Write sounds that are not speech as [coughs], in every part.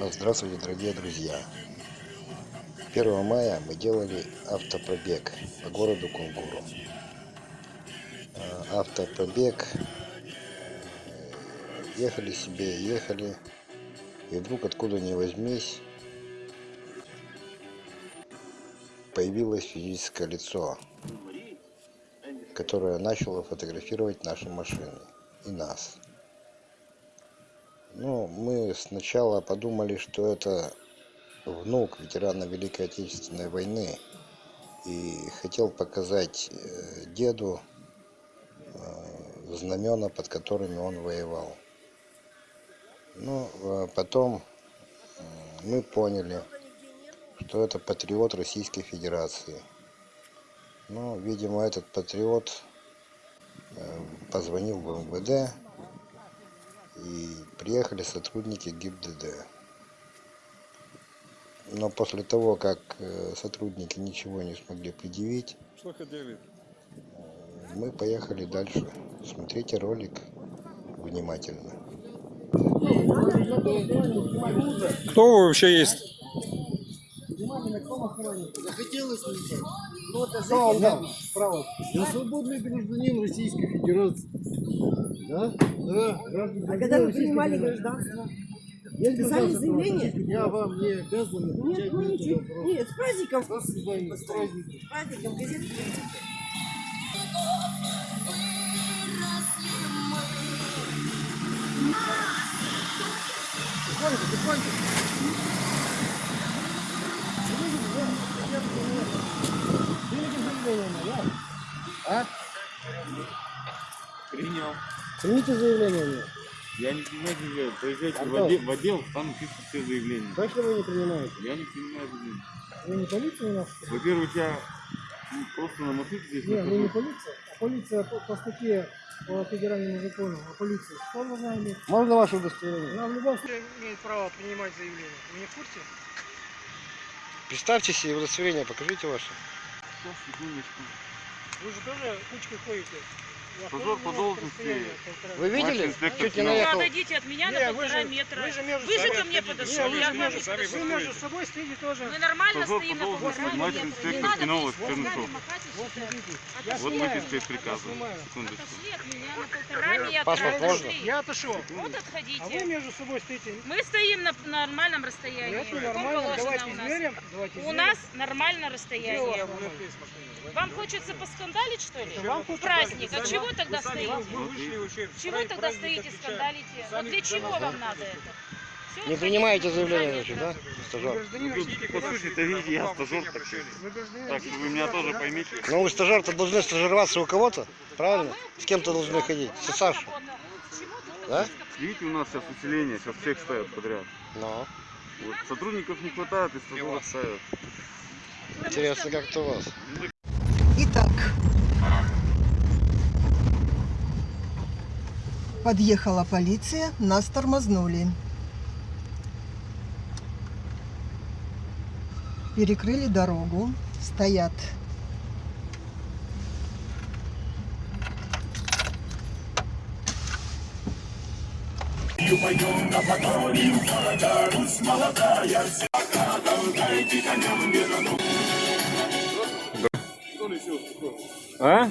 Здравствуйте, дорогие друзья! 1 мая мы делали автопробег по городу Кунгуру. Э, Автопробег. Ехали себе, ехали. И вдруг откуда ни возьмись появилось физическое лицо, которое начало фотографировать наши машины и нас. Ну, мы сначала подумали, что это внук ветерана Великой Отечественной войны и хотел показать э, деду э, знамена, под которыми он воевал. Ну, а потом э, мы поняли, что это патриот Российской Федерации. Ну, видимо, этот патриот позвонил в МВД, и приехали сотрудники ГИБДД. Но после того, как э, сотрудники ничего не смогли предъявить, Что хотели? мы поехали дальше. Смотрите ролик внимательно. Кто вы вообще есть? Захотелось мне. Ну, это да, право. Я свободный гражданин Российской Федерации. Да? Да, гражданин А когда вы принимали гражданство? Я писали заявление? Я вам не обязан Нет, отвечать ну на этот вопрос. Нет, с праздником. До свидания, с праздником. С праздником газеты. Тихонько, тихонько. Заявление? А? Принял. Примите заявление мне. Я не принимаю заявление. Поезжайте А в, отдел, в отдел, там пишут все заявления. Точно вы не принимаете? Я не принимаю заявления. Вы не полиция у нас? Во-первых, я просто на мотыке здесь Нет, вы не нахожусь. полиция, а полиция по, по статье по федеральному закону о полиции. Что должна иметь? Можно ваше удостоверение? Она в любом случае имеет право принимать заявление. Вы не в курсе? Представьте себе удостоверение, покажите ваше. Сейчас, секундочку. Вы же тоже кучкой ходите. Позор по должности. Вы видели? Чуть не наехал. Отойдите от меня Не, на вы полтора же- метра. вы же между Вы же ко мне отходите. подошли, Не, вы я же вам между, вы между собой стоите тоже. Мы нормально Позор по стоим на полтора должности. Метра. инспектор махать и Вот выписка приказа. Секундочку. Отошли от меня на полтора метра. Паспорт можно? Я отошел. Вот А вы отходите. между собой стоите. Мы стоим на нормальном расстоянии. Это нормально. Давайте у нас? измерим. У нас нормально расстояние. Вам хочется поскандалить, что ли? Праздник. А чего тогда стоите? Смотри. Чего тогда стоите, скандалите? Вот для чего вам надо это? Всё, Не принимаете заявление, значит, да, стажер? По сути-то, видите, я стажер так что- Вы гражданин Так что вы меня тоже поймите. Ну вы стажер-то должны стажироваться у кого-то, правильно? С кем-то должны ходить. С Сашей, да? Видите, у нас сейчас усиление, сейчас всех ставят подряд. Ну, Вот, сотрудников не хватает, и стажеров ставят. интересно, как это у вас. Подъехала полиция, нас тормознули. Перекрыли дорогу, стоят. А?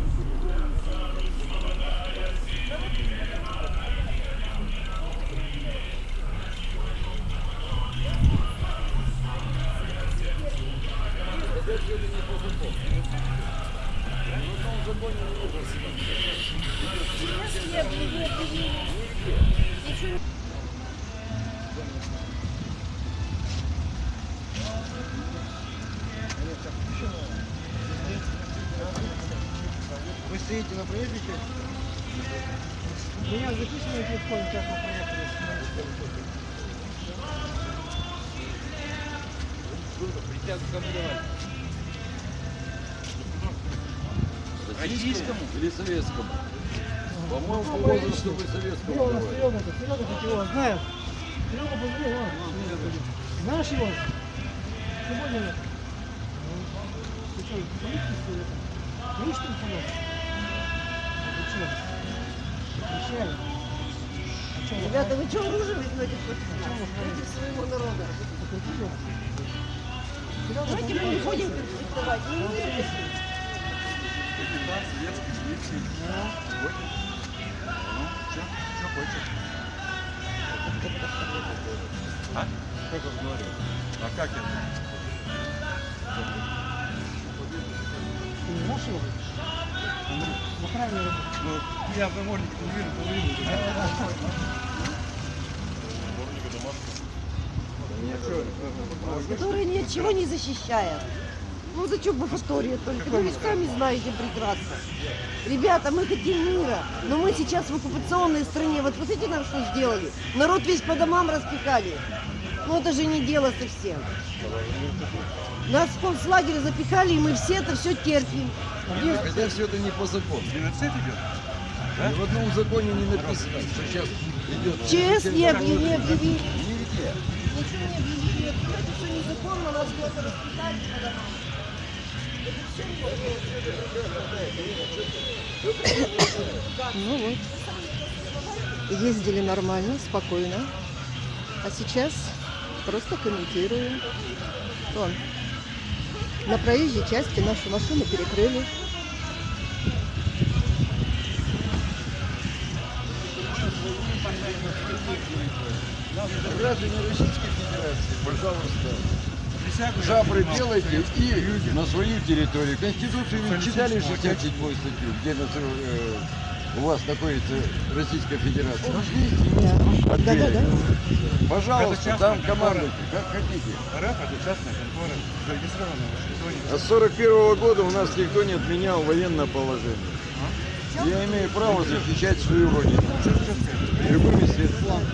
Вы стоите на проезде части? Меня записано на телефоне, как вы проехали. Российскому или советскому? По-моему, по возрасту вы советскому Серега. Серега, это Серега, как его знает. Серега, позвони, вон. Знаешь его? Сегодня. Ты что, ли? Там помочь? Ты что? Обещали. А Ребята, вы что оружие возьмете против, против своего народа? Давайте мы не будем конфликтовать. Не будем. Как он говорит? А как это? Ты не знаешь его? На правильной работе. Ну, я в наморднике не вижу, половину. Который ни от чего не защищает. Ну зачем бафатория только? Вы ведь сами знаете прекрасно. Ребята, мы хотим мира, но мы сейчас в оккупационной стране. Вот посмотрите нам, что сделали. Народ весь по домам распихали. Ну это же не дело совсем. Нас в концлагерь запихали, и мы все это все терпим. Хотя все это не по закону. Геноцид идет? Ни в одном законе не написано, что сейчас идет... ЧС не объявили, не объявили. Ничего не объявили. Это все незаконно, нас кто-то по домам. Ну вот. Ездили нормально, спокойно. А сейчас просто комментируем. Вон. На проезжей части нашу машину перекрыли. Граждане Российской Федерации, пожалуйста, жабры делайте и на свою территорию. Конституцию вы читали 67 статью, где на- э, у вас находится Российская Федерация? Да, да, да. Пожалуйста, там командуйте, как хотите. РФ это частная контора, зарегистрированная в Вашингтоне. А с 41 года у нас никто не отменял военное положение. Я имею право защищать свою родину. Любыми средствами.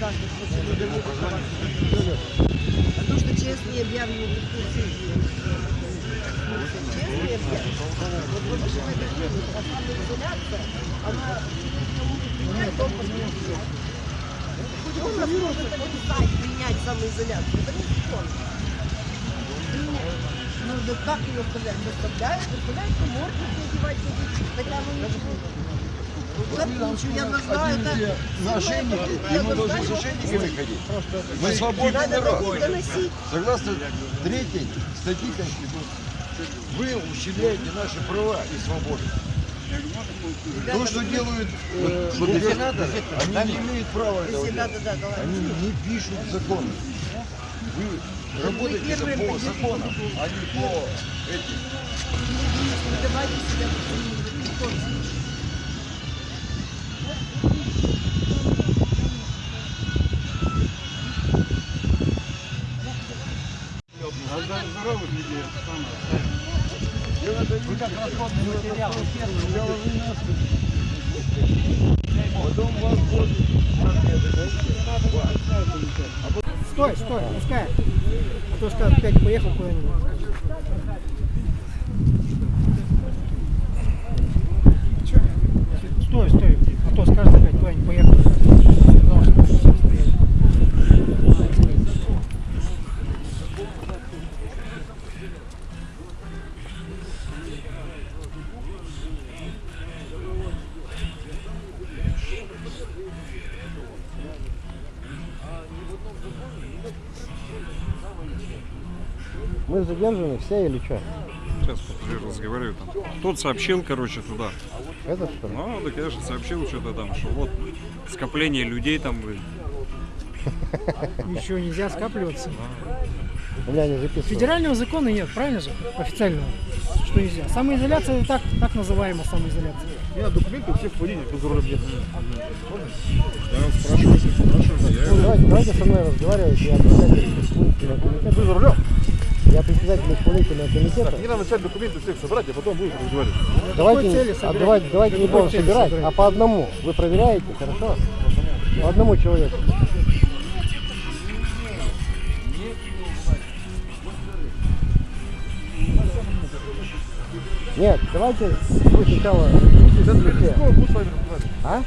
А то, что ЧС не объявлено в ЧС не объявлено. Вот это жизнь, а самоизоляция, она не то Хоть он нас может обязать принять самоизоляцию. Это не закон. Ну, да как ее вставлять? Заставляют, заставляют намордники одевать, ходить. Хотя мы ничего. Я знаю, это... Ошейники, и мы должны с ошейниками ходить. Мы свободный народ. Согласно третьей статьи Конституции, вы ущемляете наши права и свободы. То, что делают э, губернаторы, они не имеют права этого делать. Они не пишут законы. Вы работаете за- по законам, а не по этим. Потом вас будут Стой, стой, пускай. А то скажет, опять поехал куда-нибудь. Задержаны все или что? Сейчас разговариваю там. Тот сообщил, короче, туда. Это что ли? Ну, да, конечно, сообщил что-то там, что вот скопление людей там. Еще нельзя скапливаться. У меня не записано. Федерального закона нет, правильно же? Официального. Что нельзя. Самоизоляция так, так называемая самоизоляция. У меня документы у всех в водителей без руля нет. Ну, давайте, давайте со мной разговаривать. Я. Вы за рулем? Я председатель исполнительного комитета. Не надо начать документы всех собрать, а потом будем разговаривать. Давайте, цели а давайте, давайте не будем собирать, собирать? а по одному. Вы проверяете, хорошо? По одному человеку. Нет, давайте вы сначала? А?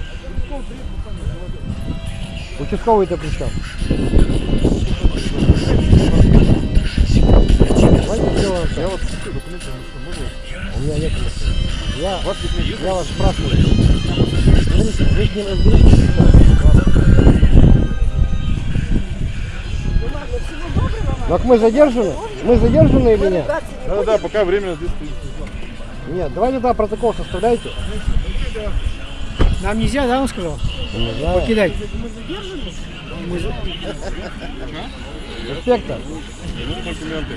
Участковый-то при чем? Я какие документы не могу. У меня нет машины. Я, вас я вас спрашиваю. Вы ним разберитесь. Так мы задержаны? Мы задержаны или нет? Да, да, пока временно здесь стоит. Нет, давайте тогда протокол составляйте. Нам нельзя, да, он сказал? Не знаю. Покидать. Инспектор. документы.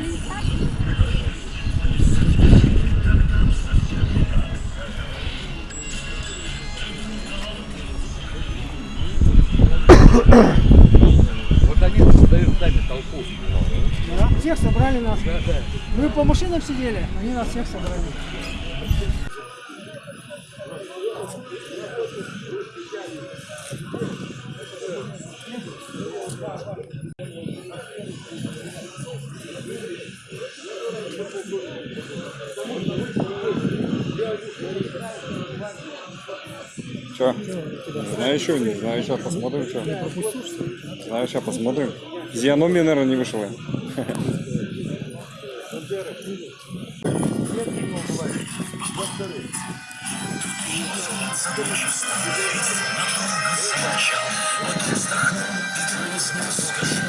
Да, всех собрали нас. Мы по машинам сидели, они нас всех собрали. Че? Знаю еще, не знаю, сейчас посмотрим, что. Знаю, сейчас посмотрим. Физиономия, наверное, не вышла. Колонна.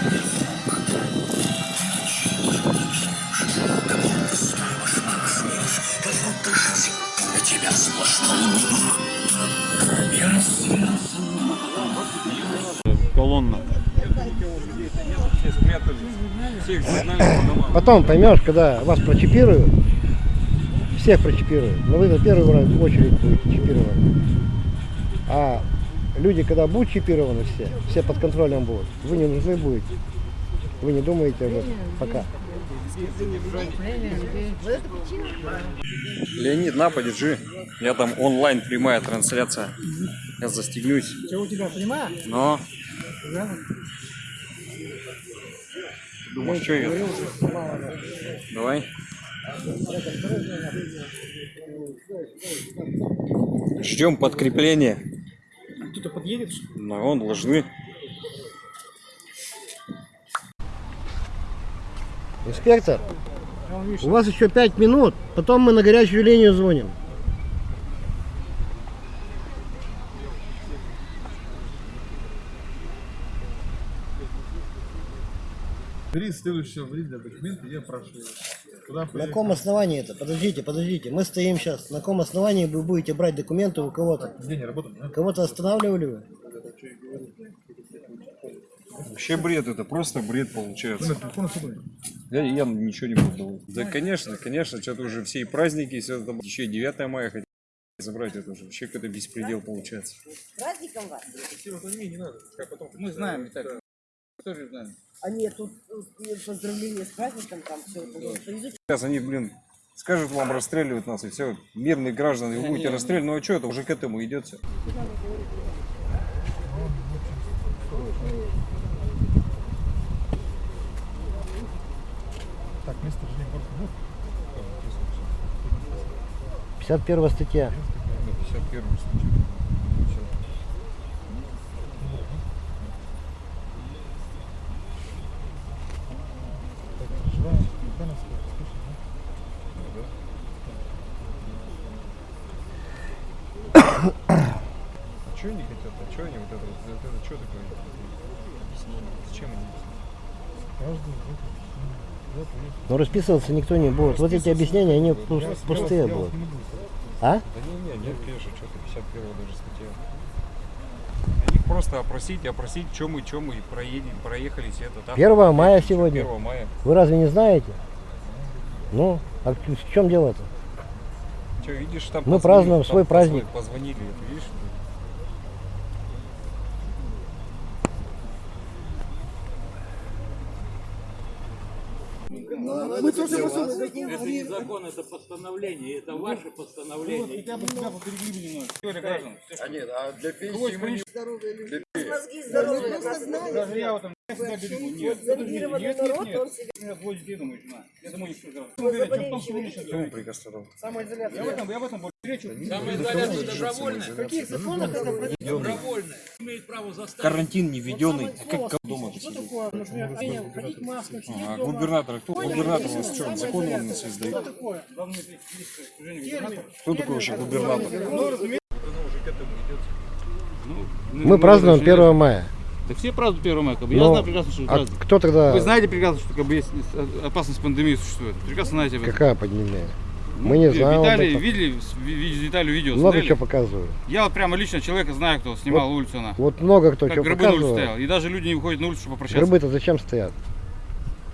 Домам. Потом поймешь, когда вас прочипируют, всех прочипируют, но вы на первую очередь будете чипированы. А люди, когда будут чипированы все, все под контролем будут, вы не нужны будете. Вы не думаете об этом пока. Леонид, на, подержи. Я там онлайн прямая трансляция. Я застегнусь. Что у тебя, понимаешь? Но. Думаешь, что я? Давай. Ждем подкрепления. Кто-то подъедет? Но он должны. Инспектор, А у вас еще пять минут, потом мы на горячую линию звоним. Бери следующего водителя документы, я прошу. Куда На каком основании это? Подождите, подождите. Мы стоим сейчас. На каком основании вы будете брать документы у кого-то? Где не работает? да? Кого-то останавливали вы? Вообще бред, это просто бред получается. Я, я ничего не буду. Да, конечно, конечно, что-то уже все и праздники, все это, еще и 9 мая хотят забрать, это уже вообще какой-то беспредел получается. Праздником вас. Мы знаем, и так. Тоже знаем. А нет, тут, тут поздравления с праздником, там все. Повезут Сейчас они, блин, скажут вам расстреливать нас, и все, мирные граждане, вы будете [laughs] расстреливать, ну а что это уже к этому идет все. Так, город. Ну, 51 статья. 51 проживаем. А что они хотят? А что они вот это, вот, это, это что такое? Объяснение. Зачем они? Каждый в этом. ну. Но расписываться никто не будет. Вот эти объяснения, они пус- пустые будут. А? Да не, не, нет, конечно, что-то 51 даже статья. Они просто опросить, опросить, чем мы, чем мы проедем, проехались это там. 1 мая сегодня. 1 мая. Вы разве не знаете? Ну, а в чем дело-то? Че, видишь, там Мы позвонили, празднуем там свой праздник. Позвонили, это видишь? Мы тоже. Это не закон, это постановление, это ваше постановление. Хотя бы тебя. Теория граждан. А нет, а для пенсии мы не... Мозги здоровые, просто Даже я в этом народ, он себе- жена. Я думаю, не что в Почему? Я в этом, я в этом больше. Самоизоляция добровольная. В каких законах это? Добровольная. Имеет право заставить. Карантин не введенный. А как дома Что такое, ходить в масках, А дома? губернатор, кто? Губернатор у нас что, самоизоляция, закон он нас издает? Такое? Губернатора. Кто такой вообще губернатор? Ну, разумеется. Мы празднуем 1 мая. Да все празднуют 1 мая, как бы. Я Но- знаю прекрасно, что а кто тогда... Вы знаете прекрасно, что как бы есть опасность пандемии существует. Прекрасно знаете об этом. Какая пандемия? Ну, Мы не знаем Виталий, видели, с- ви- ви- Виталию видео Много смотрели? чего показывают. Я вот прямо лично человека знаю, кто снимал улицу она. Вот много кто как что гробы на улице стоял. И даже люди не выходят на улицу, чтобы попрощаться. Гробы-то зачем стоят?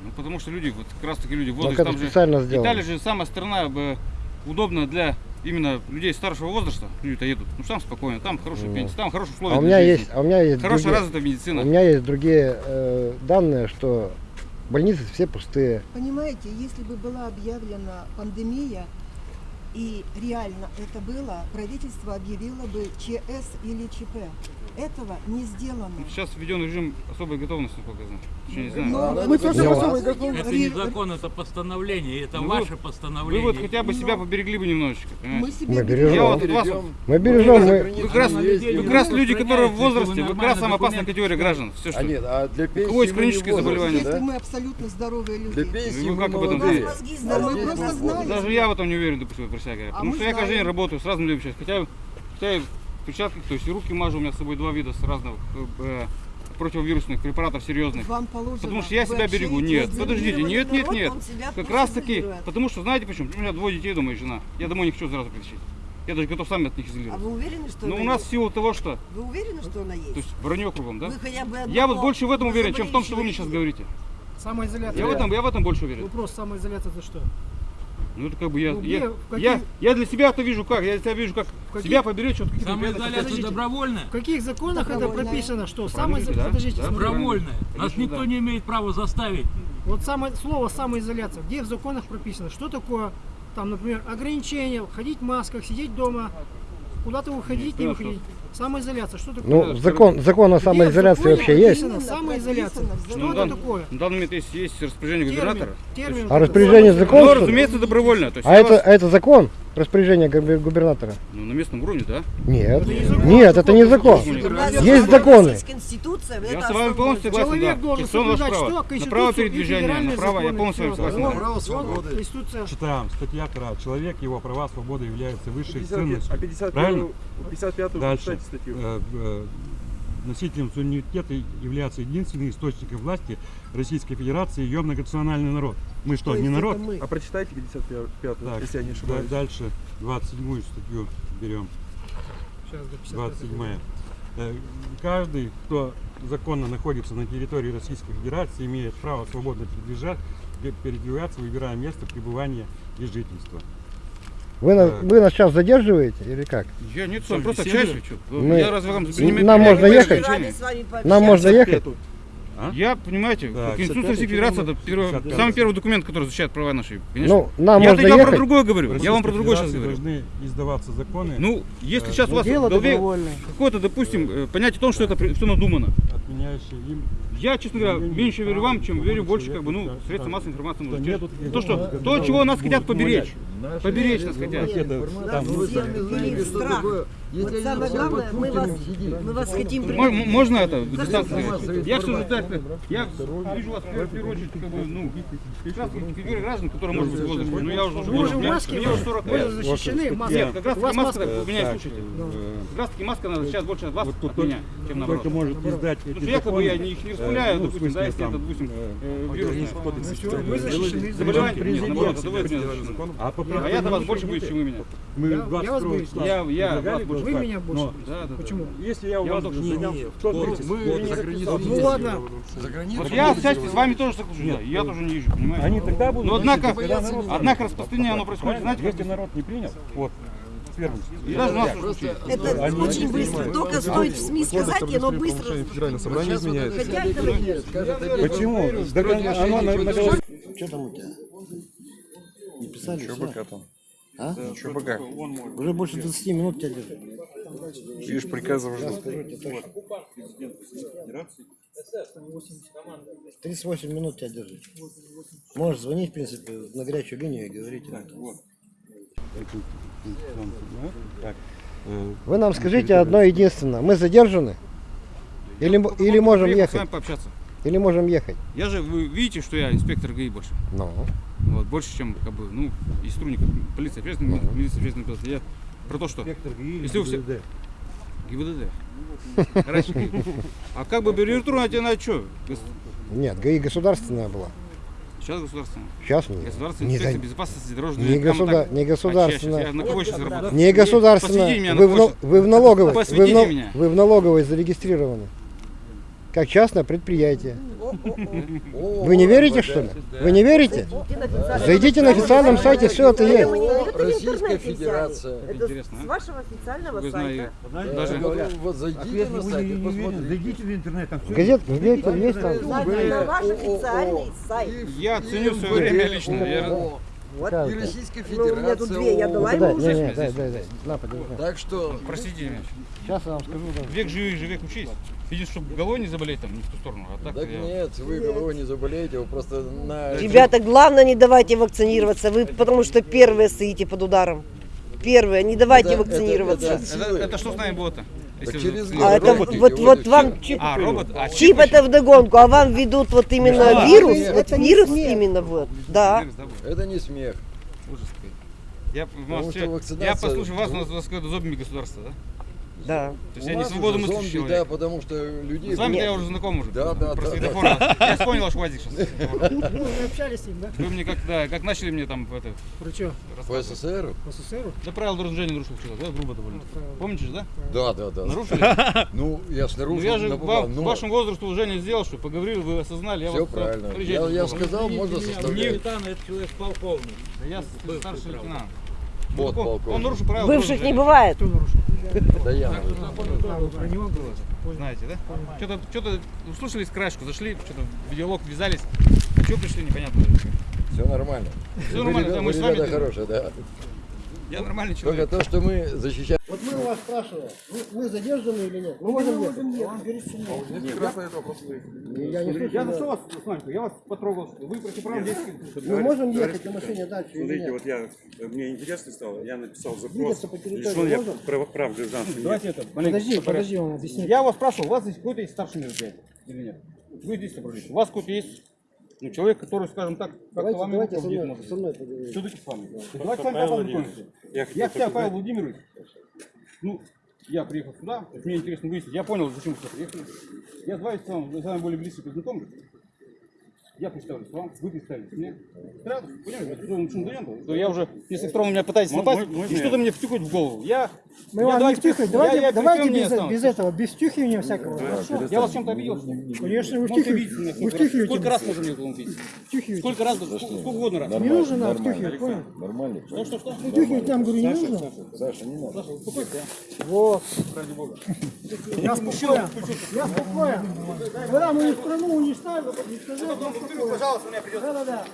Ну, потому что люди, вот как раз таки люди в возрасте. там же- сделано. Италия же самая страна бы, удобна для именно людей старшего возраста. Люди-то едут. Ну, там спокойно, там хорошие Ну. пенсии, там хорошие условия А у для меня жизни. есть, а у меня есть Хорошая другие- развитая медицина. У меня есть другие э, данные, что больницы все пустые. Понимаете, если бы была объявлена пандемия, и реально это было, правительство объявило бы ЧС или ЧП. Этого не сделано. Ну, Сейчас введен режим особой готовности, насколько я знаю. Еще не знаю. Но мы тоже Я- особо готовы. Это не закон, это постановление, это Ну, ваше Вы постановление. вот хотя бы себя поберегли бы немножечко, Мы понимаете? себе Мы бережем. Я вот вас Мы бережем, мы... Вы как раз, вы как раз люди, которые в возрасте, вы как раз самая опасная категория граждан. Все, А что. нет, а для пенсии кого есть мы хронические заболевания, Если да? мы абсолютно здоровые Для люди. пенсии Вы мы как об этом У нас молодые. мозги А мы знаете. Даже я в этом не уверен, допустим, про себя говоря. А Потому мы что я каждый день работаю с разными людьми сейчас. Хотя, хотя и в перчатках, то есть руки мажу, у меня с собой два вида с разных э, противовирусных препаратов серьезных. Вам положено. Потому что я себя берегу. Нет, подождите, нет, нет, нет. Как раз таки, потому что знаете почему? У меня двое детей дома и жена. Я домой не хочу сразу притащить. Я даже готов сам от них А изолироваться. вы уверены, что Но она у нас в есть? силу того, что Вы уверены, что она то есть? есть вранье кругом, да? Вы хотя бы Я вот больше в этом уверен, чем в том, что вы мне сейчас говорите. Самоизоляция. Я в этом, я в этом больше уверен. Вопрос, самоизоляция это что? Ну это как бы я, Ну, я, где, в каких- я, я для себя это вижу как, я для себя вижу как каких- себя поберечь от каких-то Самоизоляция добровольная? В каких законах это Добровольная. прописано? Что? Самоизоляция. да? Подождите, Да. Добровольная. Нас Конечно, никто да. не имеет права заставить. Вот самое слово самоизоляция. Где в законах прописано? Что такое, там, например, ограничение, ходить в масках, сидеть дома, куда-то выходить, не Нет, выходить. Самоизоляция. Что такое? Ну, закон, закон о самоизоляции законе вообще есть. Самоизоляция. Что Ну, это да. такое? На данный момент есть, есть распоряжение Термин. губернатора. Термин. А распоряжение закон, Ну, разумеется, добровольно. То есть А это, вас- а это закон? Распоряжение губер- губернатора? Ну, на местном уровне, да. Нет. не закон. Нет, это не закон. Закон. У нас Есть законы. Конституция, Я с вами полностью согласен, Человек да. должен соблюдать что? На право передвижения, на право, я полностью согласен. Вот, Право свободы. Конституция. Читаем, статья 2. Человек, его права, свобода являются высшей 50, ценностью. а 55 Правильно? 55 Дальше. статью. Носителем суверенитета является единственный источник власти Российской Федерации ее многонациональный народ. Мы что, не народ? А прочитайте 55 Так, если я не да- ошибаюсь. дальше 27 статью берем. Сейчас до 55. 27. Э, Каждый, кто законно находится на территории Российской Федерации, имеет право свободно передвигаться, выбирая место пребывания и жительства. Вы, нас, вы нас сейчас задерживаете или как? Я нет, Что, просто общаюсь. что? Мы- Я разве вам Нам можно ехать? Нам можно ехать? Я, понимаете, Так, Конституция 55 Российской Федерации это первый- 55. самый первый документ, который защищает права наши. Конечно. Ну, нам я можно я про ехать. другое В говорю. Я вам про другое сейчас говорю. должны издаваться законы, Ну, если Э, сейчас у вас в голове какое-то, допустим, э, понятие о том, что это все надумано. отменяющие им Я, честно говоря, меньше верю вам, чем верю больше, как бы, ну, средства массовой информации. Таких То, что, то, чего нас хотят поберечь. Наши Поберечь нас хотят. Вы ну, сами что такое. Вот самое главное, мы вас, мы вас хотим Можно это? Я все же я вижу вас в первую- в очередь, как бы, ну, категорию граждан, которые, может быть, в возрасте. Ну, я уже, Вы уже в мне- маске, мне уже 40 вы лет. же защищены маской. Нет, как раз У таки маска, вы меня слушайте. Как раз таки маска, сейчас больше от вас, от меня, чем только наоборот. может издать Потому что якобы я не- их не э, ну, допустим, да, если это, там, допустим, э, э, вирус. Вы защищены. Заболевание, нет, наоборот, это вы А защищены. А я-то вас больше боюсь, чем вы меня. Мы Я- 22 я вас боюсь. Я- я вас больше Вы меня больше Да, да. Почему? Если я у вас только занял, не, кто вот ответит? мы за границу Ну ладно. За границу. Вот я, кстати, с вами тоже соглашусь, да, я тоже не езжу, понимаете? Они тогда будут Но однако, однако распространение оно происходит, знаете, как Если народ не принял, вот, первым. Уже. Это Они очень быстро. Только стоит в СМИ сказать, и оно быстро. Федеральное собрание изменяется. Почему? Так оно на. Что там у тебя? Не писали? Что пока там? А? Что пока? Уже больше 20 минут тебя держат. Видишь, приказов жду. Тебе точно. 38 минут тебя держит. Можешь звонить, в принципе, на горячую линию и говорить. Так, э, Вы нам скажите одно единственное. Мы задержаны? Или, или можем с ехать? вами пообщаться. Или можем ехать? Я же, вы видите, что я инспектор ГАИ больше. Ну. Вот, больше, чем, как бы, ну, из сотрудников полиции, общественной, Ну. милиции, общественной безопасности. Я про то, что инспектор ГИИ, Если у всех- ГИБДД. ГАИ. А как бы аббревиатура на тебя на что? Нет, ГАИ государственная была. Сейчас государственная. Сейчас нет. Государственная Не, инспекция за- безопасности дорожного не, государ- не так- государственная. А, на кого сейчас работаю? Не государственная. Вы в, вы в налоговой. Вы в, Посвятите на- меня. вы в налоговой зарегистрированы. Как частное предприятие. Вы не верите, что ли? Вы не верите? Зайдите на официальном сайте, все это есть. Российская Федерация. Это Интересно, с а? вашего официального сайта. Даже вот зайдите на сайт посмотрите. Зайдите в интернет, там все Газет, газета есть там. На ваш официальный сайт. я ценю свое время лично. Вот. Как И? Российская Ну, у меня тут две, я Федерация. дала Дай, ему уже. не, дай, дай, дай. На, подержи. Так что Простите меня. Сейчас я вам скажу. да. Век живи, живи, век учись. Видишь, чтобы головой не заболеть там, не в ту сторону. А так Так я... нет, вы головой не заболеете, вы просто на... Ребята, главное не давайте вакцинироваться, вы потому что первые стоите под ударом. Первые, не давайте Это- вакцинироваться. это- это Это, это что с нами было-то? Так Если через вы- год А это вот, вот вот вам чип. чип, А, робот? А, чип это вдогонку, а вам ведут вот именно Да, вирус, нет, вот это вирус смех. именно вот, да. Это не смех. Ужас. Я, вакцинация- я послушаю вас, у нас, у вас какое-то зомби государство, да? Да. То есть У я не нас свободу уже мысли зомби, человек. да, потому что людей... С вами я уже знаком уже. Да, да, Про да, светофор. [laughs] Я вспомнил ваш УАЗик сейчас. Ну, вы общались с ним, да? Вы мне как, да, как начали мне там это, Про что? По СССР? По СССРу? да правила дорожного движения нарушил что-то, да, грубо довольно. Помните же, да? Да, да, да. Нарушили? [laughs] Ну, я ж Ну нарушил, я же напугал, вам, но вашему возрасту уважение сделал, что поговорили, вы осознали, я Все правильно. Я, я сказал, можно составлять. капитан, это человек полковник. Да Я старший лейтенант. Вот Он- он, полковник. нарушил правила Бывших не бывает. Кто нарушил? Да я. А, про него? Знаете, да? Что-то, что-то услышали краешку, зашли, что-то в диалог ввязались. Чего пришли, непонятно. Все нормально. Вы нормально, да, мы с вами хорошие, да. Я нормальный Только человек. то, что мы защищаем. Вот мы у вас спрашиваем, вы, вы задержаны или нет? Мы можем ехать. Я не слышу. Я да. зашел вас, Сланька, я вас потрогал, вы противоправно действуете. Мы можем ехать на машине дальше или Смотрите, нет? вот я, мне интересно стало, я написал запрос, лишен я прав, гражданства. Давайте это, Подожди, подожди, он объяснит. Я вас спрашивал, у вас здесь какой-то есть старший мероприятие или нет? Вы здесь собрались. У вас какой-то есть ну, человек, который, скажем так, как-то Давайте, вам давайте со мной, может. со мной поговорим. Все-таки с вами. Давайте с вами как познакомимся. Я Я хотел хотя Павел. Владимирович, ну, я приехал сюда, мне интересно выяснить, я понял, зачем вы сюда приехали. Я с вами, с вами, с вами более близко познакомлюсь. Я представлюсь вам, вы представитесь мне. Сразу, понимаете, то я уже, если сторону меня пытаетесь напасть, мой- мой и что-то мне втюхать в голову. Я, Мы я вам не давайте- втюхать, я- давайте, я давайте прикрем, не без, без этого, без втюхивания всякого. Хорошо? Я вас чем-то обидел, что ли? Конечно, вы втюхиваете. сколько раз. можно мне убить? Втюхиваете. Сколько раз, сколько угодно раз. Не нужно нам втюхивать, понял? Нормально. Что, что, что? Втюхивать нам, говорю, не нужно. Саша, не надо. Саша, успокойся, а. Вот. ради бога. Я спокоен. Я спокоен. Когда мы страну уничтожим, уничтожим, я спокоен. Пожалуйста, у меня придется. Да-да-да.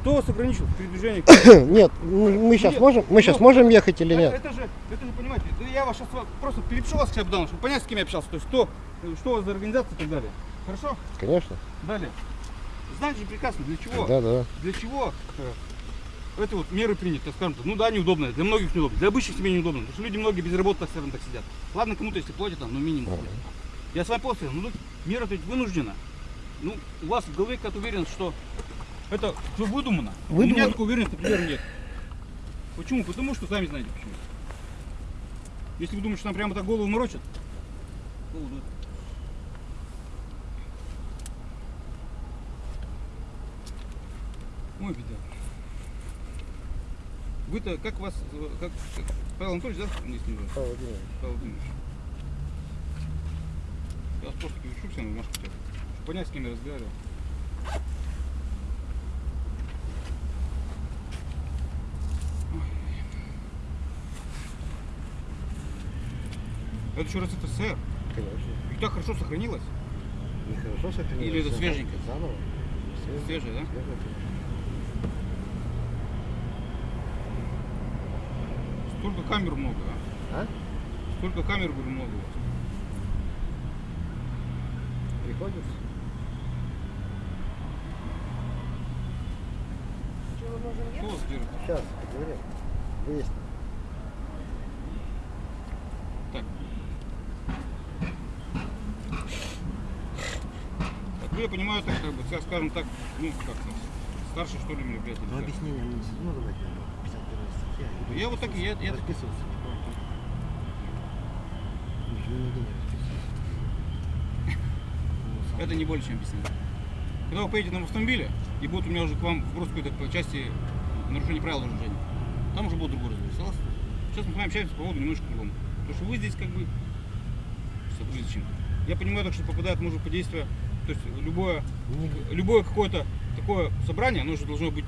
Кто вас ограничил в передвижении? [coughs] Нет, мы сейчас Нет, можем, мы сейчас ну, можем ехать или Это, нет? это же, это же, понимаете, да я вас сейчас просто перепишу вас хотя бы давно, чтобы понять, с кем я общался. То есть, кто, что у вас за организация и так далее. Хорошо? Конечно. Далее. Знаете же прекрасно, для чего? Да, да. Для чего э, эти вот меры приняты, так скажем, ну да, неудобно, для многих неудобно, для обычных семей неудобно, потому что люди многие без работы, так скажем, так сидят. Ладно, кому-то если платят, там, ну минимум. Я с вами после, ну тут мера ведь вынуждена. Ну, у вас в голове как уверен, что это все выдумано. У меня Выдумано. такой уверенности, например, нет. Почему? Потому что сами знаете почему. Если вы думаете, что нам прямо так голову морочат, голову дует. Ой, беда. Вы-то, как вас, э, как, как Павел Анатольевич, да, Павел Владимирович. Павел Владимирович. Я просто всем на бумажку чтобы понять, с кем я разговаривал. Это еще раз СССР. Конечно. И так хорошо сохранилось. Нехорошо сохранилось. Или это свеженькое? Заново. Свежее, да? Свежее. Столько камер много, а? А? Столько камер, говорю, много Приходится. Кто вас держит? Сейчас, поговорим. Выясним. Так. Так, вы, я понимаю, так, как бы, ска- скажем так, ну, как сказать, старший, что ли, мероприятие. Ну, объяснение мне не ну, давайте. 51 статья. Я вот так и- я- я- буду. Ничего не расписываться. Это не более чем объяснение. Когда вы поедете на автомобиле, и будет у меня уже к вам вброс какой-то по части нарушения правил дорожного движения, там уже будет другой разговор. Согласны? Сейчас мы с вами общаемся по поводу немножко другому. Потому что вы здесь как бы... Забыли зачем. Я понимаю, так, что попадает, может, под действие... То есть любое, любое какое-то такое собрание, оно же должно быть...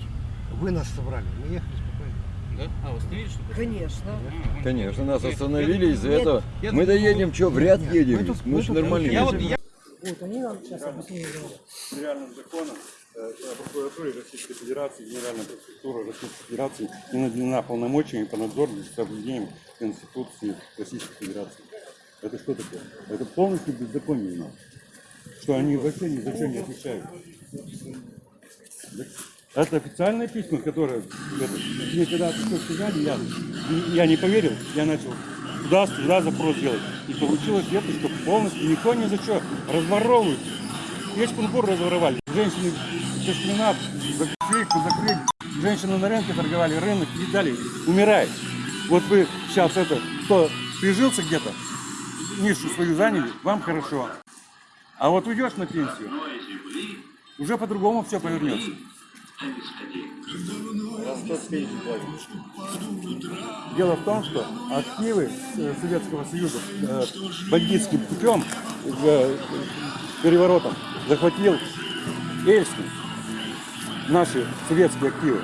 Вы нас собрали, мы ехали спокойно. Да? А, вы остановились, что ли? Конечно. А. Конечно, нас остановили из-за этого. Мы доедем, что, в ряд едем? мы Мы же нормально Я вот, едем. я, Вот, они нам сейчас объяснили. федеральным законом э, о прокуратуре Российской Федерации, Генеральной прокуратуры Российской Федерации и наделена полномочиями по надзору за соблюдением Конституции Российской Федерации. Это что такое? Это полностью беззаконие у нас. Что они вообще ни за что не отвечают. Это официальное письмо, которое это, мне когда что сказали, я, я не поверил, я начал туда, туда запрос делать. И получилось это, что полностью никто ни за что разворовывают. Весь кункур разворовали. Женщины Кашмина закрыли, закрыли. Женщины на рынке торговали, рынок и дали, умирает. Вот вы сейчас это, кто прижился где-то, нишу свою заняли, вам хорошо. А вот уйдешь на пенсию, уже по-другому все повернется. Дело в том, что активы э, Советского Союза э, бандитским путем, э, переворотом, захватил Эльский, наши советские активы.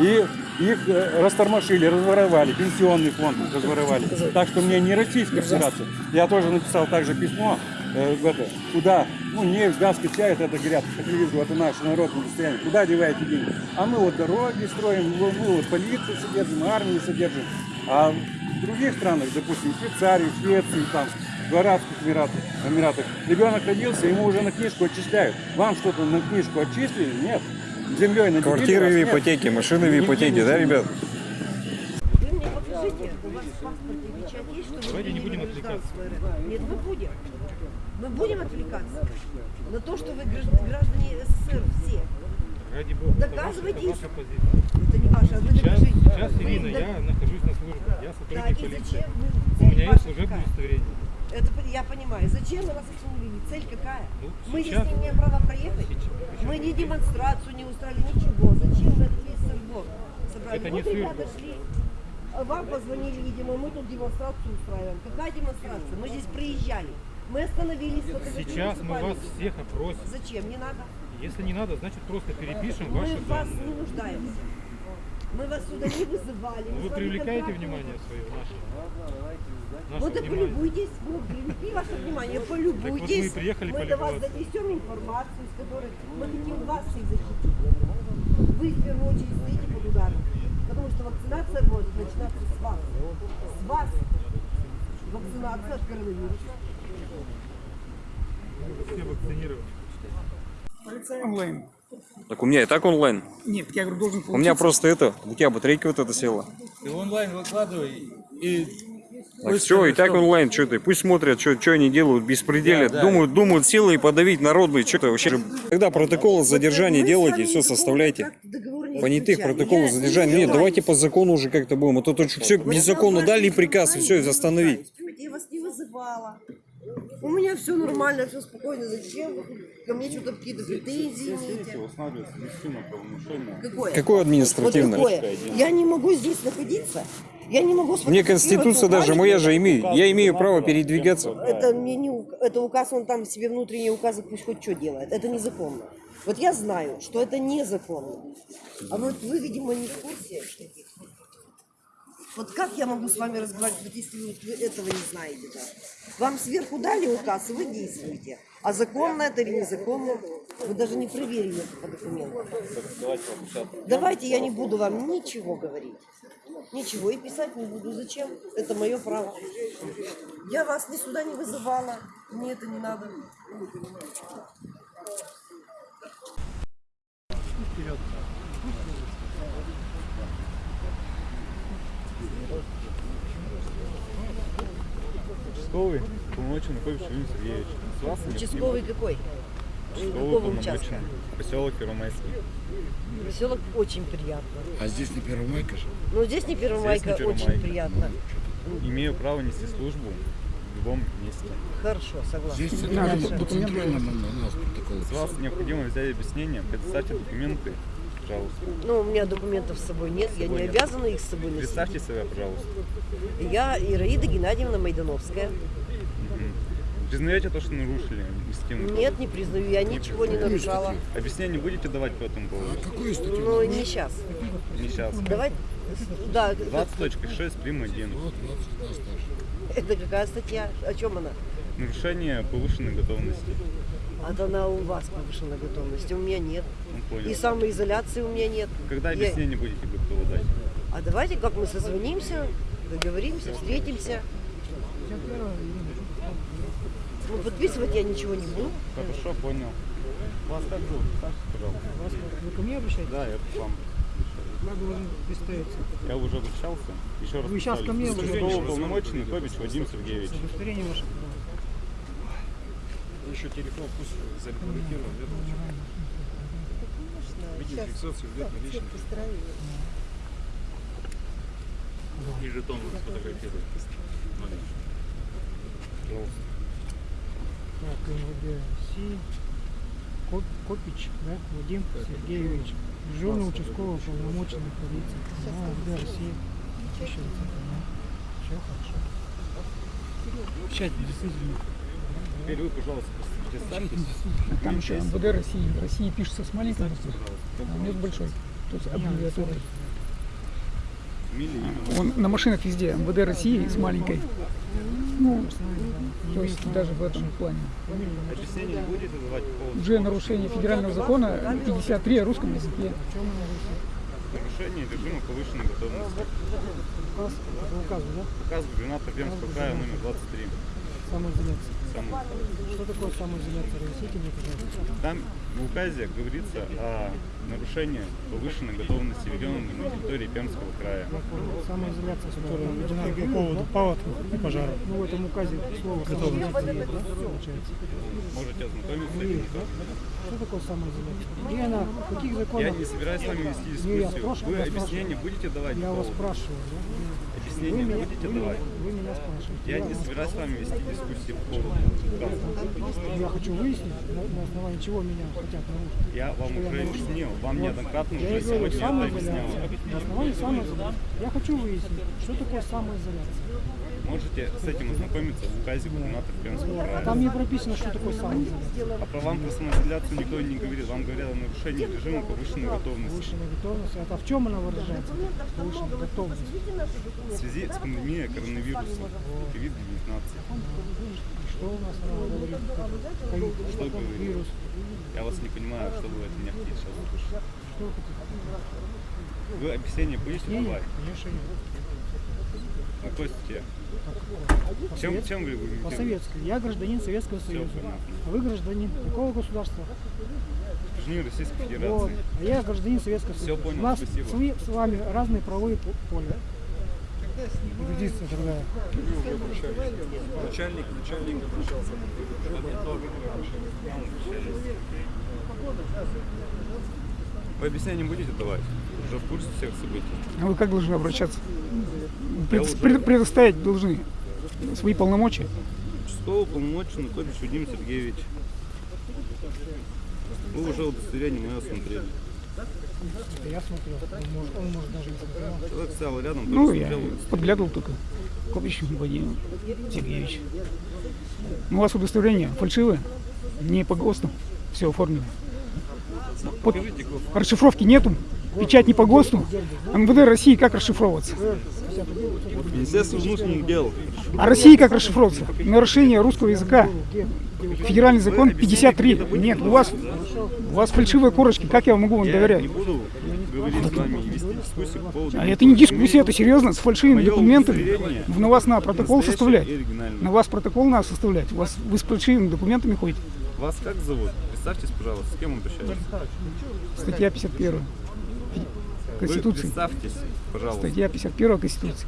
И их растормошили, разворовали, пенсионный фонд разворовали. Так что мне не Российская Федерация. Я тоже написал также письмо, куда, ну, нефть, газ качает, это говорят по телевизору, это наше народное достояние. Куда деваете деньги? А мы вот дороги строим, мы мы вот полицию содержим, армию содержим. А в других странах, допустим, в Швейцарии, в Швеции, там, в Арабских Эмиратах, Эмиратах, ребенок родился, ему уже на книжку отчисляют. Вам что-то на книжку отчислили? Нет. Землей наделили Квартиры в ипотеке, машины в ипотеке, да, ребят? Покажите, у вас в паспорте печать есть, что Давайте не будем отвлекаться. Нет, мы будем. Мы будем отвлекаться на то, что вы гражд- граждане СССР все. ради бога, Доказывайте. ваша- это ваша. Это не ваше, а вы Сейчас, докажите. сейчас Ирина, я нахожусь на службе, я Так, сотрудник и полиции. зачем? вы- У цель меня есть ваша служебное удостоверение. Это я понимаю. Зачем мы вас остановили? Цель какая? Ну, мы здесь не имеем права проехать. Сейчас- Мы ни демонстрацию не устраивали, ничего. Зачем мы этот весь сырбор собрали? Это не вот ребята сыр-бор. шли. Вам позвонили, видимо, мы тут демонстрацию устраиваем. Какая демонстрация? Мы здесь приезжали. Мы остановились. Сейчас мы вас всех опросим. Зачем? Не надо. Если не надо, значит просто перепишем Мы ваши в вас данные. не нуждаемся. Мы вас сюда не вызывали. мы Вы привлекаете внимание свое, наше? Вот Наше и внимание. полюбуйтесь, ну, привлеки ваше внимание, полюбуйтесь. мы и приехали мы до вас донесем информацию, с которой мы хотим вас всех защитить. Вы в первую очередь стоите под ударом. Потому что вакцинация будет начинаться с вас. С вас. Вакцинация от коронавируса. Все вакцинированы. Онлайн. Так у меня и так онлайн. Нет, я говорю, должен У меня просто это, у тебя батарейка вот эта села. Ты онлайн выкладывай и Так все, и так онлайн, что ты, пусть смотрят, что они делают, беспределят, Да, да. думают, думают силой подавить народ, блядь, что-то вообще. Когда протокол задержания делаете, все составляйте. Понятых, протоколов задержания. не Нет, давайте по закону уже как-то будем. А то тут все незаконно дали приказ и все, остановить. Я вас не вызывала. У меня все нормально, все спокойно. Зачем вы ко мне что-то какие-то претензии имеете? Какое? Какое административное? Вот какое? Я не могу здесь находиться. Я не могу Мне Конституция даже моя же имею. Я имею право передвигаться. Это мне не это указ, он там себе внутренние указы пусть хоть что делает. Это незаконно. Вот я знаю, что это незаконно. А вот вы, видимо, не в курсе. Вот как я могу с вами разговаривать, если вы этого не знаете? Да? Вам сверху дали указ, и вы действуете. А законно это или незаконно, вы даже не проверили это по документам. Давайте я не буду вам ничего говорить. Ничего и писать не буду. Зачем? Это мое право. Я вас ни сюда не вызывала. Мне это не надо. Участковый, полномоченный Накович Юрий Сергеевич. Вас Участковый какой? Участковый участка? Поселок Первомайский. Поселок очень приятно. А здесь не Первомайка же? Но здесь не Первомайка, Здесь не очень Первомайка. приятно. Имею право нести службу в любом месте. Хорошо, согласна. Здесь Дальше. центрально, по центральному у нас протокол. С вас необходимо взять объяснение, предоставьте документы, пожалуйста. Ну, у меня документов с собой нет, я не собой нет. обязана их с собой носить. Представьте себя, пожалуйста. Я Ираида Геннадьевна Майдановская. Признаете то, что нарушили административный Нет, кодекс? не признаю, я ничего не нарушала. Объяснение будете давать по этому поводу? Какую статью? Ну, не сейчас. Не сейчас. Давай, да, 20.6, прим. 1. Вот, 22 старше. это какая статья? О чем она? Нарушение повышенной готовности. А то она у вас повышена готовность, у меня нет. Ну. И самоизоляции у меня нет. Когда Я- объяснение будете готовы дать? А давайте, как мы созвонимся, договоримся, встретимся. Ну, подписывать я ничего не буду. Хорошо, понял. Вас как зовут? Представьте, пожалуйста. Вы ко мне обращаетесь? Да, я к вам. Вы должны представиться? Я уже обращался. Еще раз Вы щас ко мне обращались. уполномоченный Тобич Вадим Сергеевич. Удостоверение ваше. Еще телефон пусть зарегулирован. Видеофиксацию где-то лично. И жетон вы сфотографируете. Так, МВД. Коп- Копич, да, Вадим Сергеевич. Дежурный участковый уполномоченный полиции. МВД России. Все хорошо. Печать действительно. Теперь вы, пожалуйста, представьтесь. Там еще МВД России. России пишется с маленькой а с большой. То есть аббревиатура. Он на машинах везде МВД России с маленькой. Ну, то есть даже в этом плане. Уже нарушение федерального закона 53 о русском языке. нарушения режима повышенной готовности? Указ, указу, да? Указ губернатора Пермского края номер 23. Самоизоляция. Что такое самоизоляция? Разъясните мне, пожалуйста. Там в указе говорится о нарушении повышенной готовности регионов на территории Пермского края. Самоизоляция, которая введена по поводу паводков и пожаров. Ну, в этом указе слово самоизоляция есть, да, получается? Можете ознакомиться с этим тоже. Что такое самоизоляция? Где она? В каких законах? Я не собираюсь с вами вести дискуссию. Вы объяснение будете давать? Я вас спрашиваю, да? Объяснение меня- будете вы меня- давать? Вы меня спрашиваете. Я не вас- собираюсь с вами вести дискуссии по поводу. Я хочу выяснить, на, на основании чего меня хотят нарушить. Я вам Что я уже нарушил? объяснил. Вам Вот. неоднократно Я уже говорю, сегодня это объяснял. На основании самоизоляции. Я хочу выяснить, что такое самоизоляция. Можете с этим ознакомиться в указе губернатора Пермского А края. там не прописано, что такое самоизоляция. А про вам про самоизоляцию никто не говорит. Вам говорят о нарушении режима повышенной готовности. Повышенная готовность. Это в чем она выражается? Повышенная готовность. В связи с пандемией коронавируса COVID-19. Что у нас она говорит? Как ковид, Что говорит? Я вас не понимаю, что вы от меня хотите сейчас услышать. Что вы хотите? Вы объяснение будете давать? конечно, нет. Какой статье? Чем, чем вы По аргументируете? советской. Я гражданин Советского Союза. А вы гражданин какого государства? Гражданин Российской Вот. Федерации. А я гражданин Советского Всё Союза. понял, У нас спасибо. свои- с вами разные правовые по- поля. Юрисдикция тогда. Начальник, начальник обращался. Вы объяснения не будете давать? Уже в курсе всех событий. А вы как должны обращаться? Я Пред- уже- пред- предоставить должны свои полномочия. Участковый полномоченный Кобич Вадим Сергеевич. Вы уже удостоверение мое смотрели. Я смотрел, он может, он может даже не смотрел. Человек стоял рядом, Ну, я смотрел. подглядывал только. Копич Вадим Сергеевич. Ну, у вас удостоверение фальшивое, не по ГОСТу, все оформлено. Под- расшифровки нету, печать не по ГОСТу. МВД России как расшифровываться? Министерство внутренних дел. А России как расшифровываться? Нарушение русского языка. Федеральный закон 53. Нет, у вас, у вас фальшивые корочки, как я могу вам Я доверять? не буду говорить с вами и вести дискуссию по поводу... А это не дискуссия, это серьезно, с фальшивыми документами. На вас надо протокол составлять. На вас протокол надо составлять. У вас, вы с фальшивыми документами ходите. Вас как зовут? Представьтесь, пожалуйста, с кем обращаетесь? Статья 51 Вы Конституции. представьтесь, пожалуйста. Статья 51 Конституции.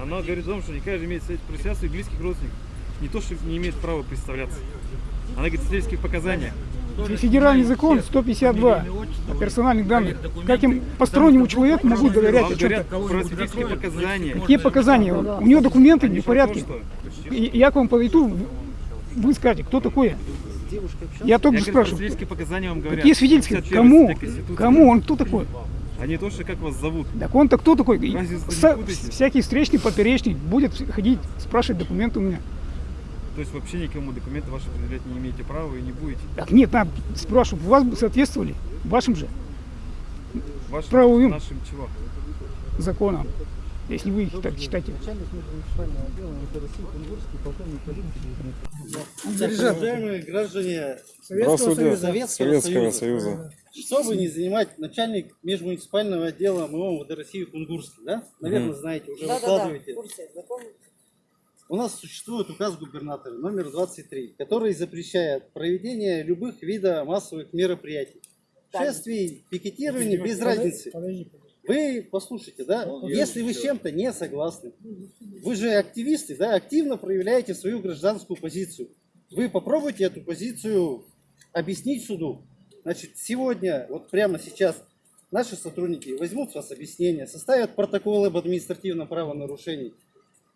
Она говорит о том, что не каждый имеет представлять своих близких родственников. Не то, что не имеет права представляться. Она говорит о свидетельских показаниях. Федеральный закон 152 о персональных данных. Как им постороннему человеку могу доверять о чем-то? говорят про свидетельские показания. Какие показания? У него документы не в порядке. И Я к вам подойду, вы скажете, кто такой я? Я только Я же спрашиваю. свидетельские показания вам говорят. Какие свидетельские? 51 Кому? Кому? Он кто такой? А не то, что как вас зовут. Так он-то кто такой? Разве путаете? всякий встречный, поперечный будет ходить, спрашивать документы у меня. То есть вообще никому документы ваши предъявлять не имеете права и не будете. Так нет, надо спрашивать, у вас бы соответствовали вашим же Вашим, Правовым. нашим чего? законам, если вы их так читаете. Уважаемые граждане. Советского Союза, Советского Союза. Чтобы не занимать начальник межмуниципального отдела МО МВД России Кунгурский, да? Наверное, Мгм. знаете, уже Да-да-да, выкладываете. в курсе, знакомы? У нас существует указ губернатора номер 23, который запрещает проведение любых видов массовых мероприятий. Шествий, пикетирования, без разницы. Вы послушайте, да, если вы с чем-то не согласны, вы же активисты, да, активно проявляете свою гражданскую позицию. Вы попробуйте эту позицию объяснить суду. Значит, сегодня, вот прямо сейчас, наши сотрудники возьмут с вас объяснение, составят протоколы об административном правонарушении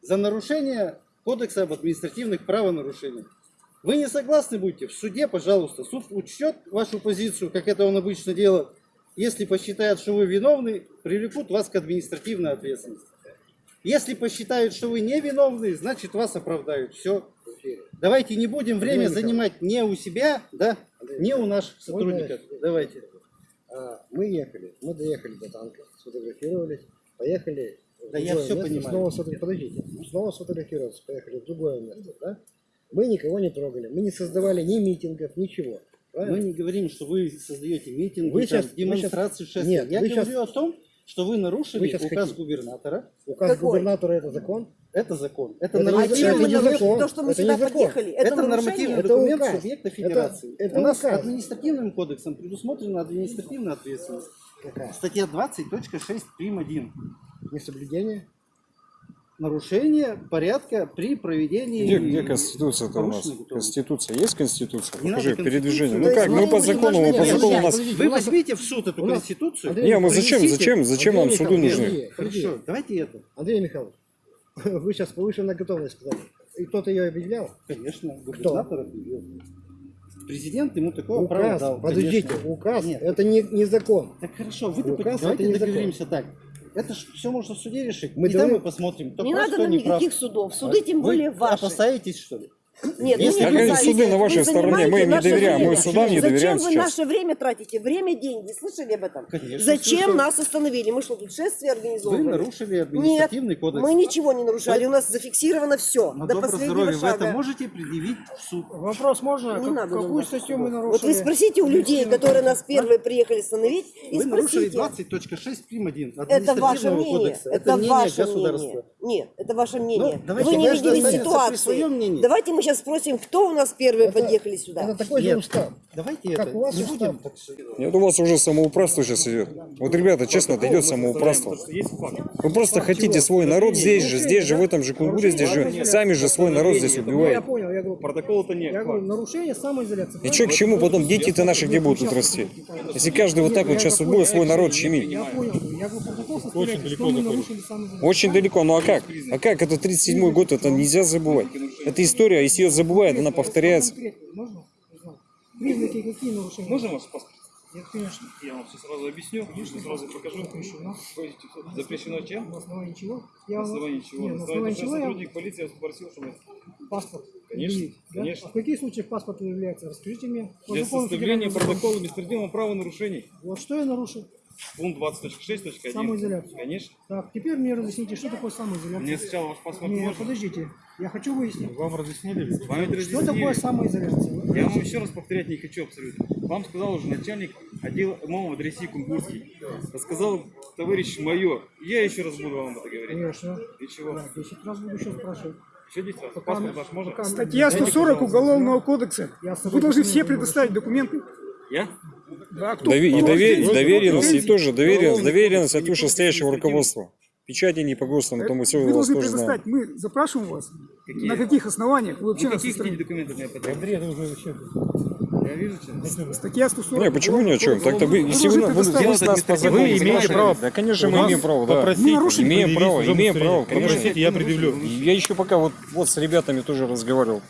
за нарушение Кодекса об административных правонарушениях. Вы не согласны будете? В суде, пожалуйста, суд учтет вашу позицию, как это он обычно делает. Если посчитает, что вы виновны, привлекут вас к административной ответственности. Если посчитают, что вы не виновны, значит вас оправдают. Все. Давайте не будем время занимать не у себя, да, не у наших сотрудников. Давайте. А, Мы ехали, мы доехали до танка, сфотографировались, поехали. Да я место, понимаю. Снова сфотографироваться, подождите, снова сфотографироваться, поехали в другое место, да? Мы никого не трогали, мы не создавали ни митингов, ничего. правильно? Мы не говорим, что вы создаете митинги, Вы там, вы демонстрации, щас- шествия. Нет, Я говорю щас- о том, что вы нарушили Вы указ хотите. губернатора. Указ Какой? губернатора это закон? Это закон. Это, Это закон, это не документ. закон. То, что мы Это сюда не закон. подъехали, это это нормативный Это документ указ. субъекта Это- федерации. это У нас указ. административным кодексом предусмотрена административная ответственность. Статья 20.6 прим. 1. Несоблюдение? Нарушение порядка при проведении... Где, где Конституция-то у нас? готовности. Конституция есть Конституция? Не Покажи, передвижение. Ну как, мы по закону, мы по закону у нас... Вы возьмите в суд эту Конституцию. Не, мы зачем, зачем, зачем нам суду нужны? Хорошо, давайте это. Андрей Михайлович, [laughs] вы сейчас повышенная готовность сказали. И кто-то ее объявлял? Конечно, губернатор объявил. Президент ему такое право Указ, дал. подождите, конечно. указ, Нет. это не, не закон. Так хорошо, вы Указ давайте это не закон. договоримся так. Это ж все можно в суде решить. Мы и там давай- мы посмотрим, кто Не прав, надо кто нам не прав. никаких судов. Суды тем Вы более ваши. опасаетесь, что ли? Нет, Если вы как не опасаетесь. суды на вашей Вы стороне, мы им не доверяем, мы судам не доверяем Зачем вы сейчас. наше время тратите? Время, деньги. Слышали об этом? Конечно, Зачем слышал. нас остановили? Мы что, тут шествие организовывали? Вы нарушили административный Нет, кодекс. мы ничего не нарушали. У нас зафиксировано все. На до доброе последнего здоровье вы шага. это можете предъявить в суд. Вопрос можно? Не Как- надо какую статью мы Вот нарушили? вы спросите у людей, которые нас первые приехали остановить, и Вы нарушили спросите. 20.6 прим. 1 Это ваше мнение. кодекса. Это, мнение ваше государства. мнение. Нет, это ваше мнение. давайте Вы не видели останется при ситуации. мнении. Давайте мы сейчас спросим, кто у нас первые подъехали сюда. Это такой же Нет. устав. Давайте Как это у вас не устав. будем так. Нет, у вас уже самоуправство сейчас идет. Вот, ребята, честно, это идет самоуправство. Вы просто хотите свой народ здесь же, здесь же, в этом же Кунгуре, здесь же. Сами же свой народ здесь Ну, я убиваете. понял, я я говорю, Протокол-то нет. я говорю, нарушение самоизоляции. И что, к чему потом дети-то наши где будут тут расти? Если каждый вот так вот сейчас будет свой народ щемить. Я понял. Я говорю, протокол составляется, что мы нарушили самоизоляцию. Очень далеко, ну а как? А как? Это 37-й год, это нельзя забывать. Это история, а если ее забывают, она повторяется. Признаки какие нарушения? Можно вас паспорт? Нет, конечно. Я вам все сразу объясню, сразу покажу. Запрещено. Запрещено чем? На основании чего? Я На основании чего? Нет, На основании чего я сотрудник полиции вас попросил, чтобы паспорт Конечно, да? конечно. А в каких случаях паспорт является? Расскажите мне. По для составления протокола беспредельного правонарушений. Вот что я нарушил? Пункт 20.6.1. Самоизоляцию. Конечно. Так, теперь мне разъясните, что такое самоизоляция. Мне сначала ваш паспорт Нет, можно? подождите. Я хочу выяснить. Вам разъяснили? Вам Что разъяснили. такое самоизоляция? Вы Я вам еще раз повторять не хочу абсолютно. Вам сказал уже начальник отдела МОМ в России Кунгурский. Сказал товарищ майор. Я еще раз буду вам это говорить. Конечно. И чего? Да, 10 раз буду еще спрашивать. Еще 10 раз. Пока- Паспорт ваш можно? пока- Статья Дайте, 140 пожалуйста. Уголовного кодекса. Вы должны все предоставить документы. Я? Да, кто, Дове- и довер- доверенность, и тоже доверенность, доверенность от вышестоящего руководства. Печати не по ГОСТу, но то мы все Вы должны тоже знаем. предоставить. Мы запрашиваем вас. Какие? На каких основаниях вы вообще Ну, каких документов мне? Андрей, это уже вообще... Я что... Статья 140. Не, почему ни о чем? Так-то вы, если вы, вы, вы нас по закону Вы имеете право Да, конечно, мы имеем право, да. Имеем право, имеем право, конечно. Попросите, я предъявлю. Я еще пока вот, вот с ребятами тоже разговаривал.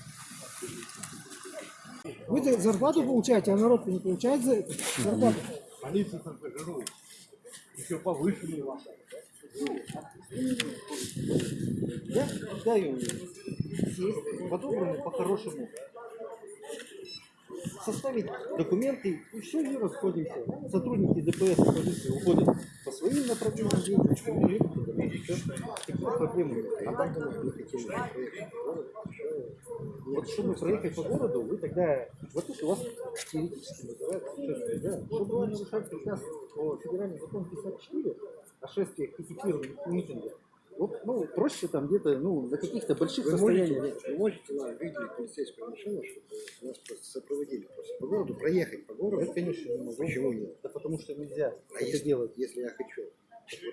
Вы за- зарплату получаете, а народ не получает за это зарплату. Полиция сожру. Еще повышенные ваши. Я предлагаю сесть, по-доброму, по-хорошему, составить документы, и все, и расходимся. Сотрудники ДПС полиции уходят по своим направлениям всё. Таких проблем нет. А так. Вот чтобы проехать по городу, вы тогда, вот тут у вас теоретически называется да, чтобы не нарушать приказ по федеральному закону 54 о шествиях, пикетированиях и митингах, ну, проще там где-то, ну, на каких-то больших Вы состояниях. можете, вы можете нам выделить полицейскую машину, чтобы нас просто сопроводили просто по городу, проехать по городу? Я, конечно, не могу. Почему нет? Да потому что нельзя А это если, делать. если я хочу?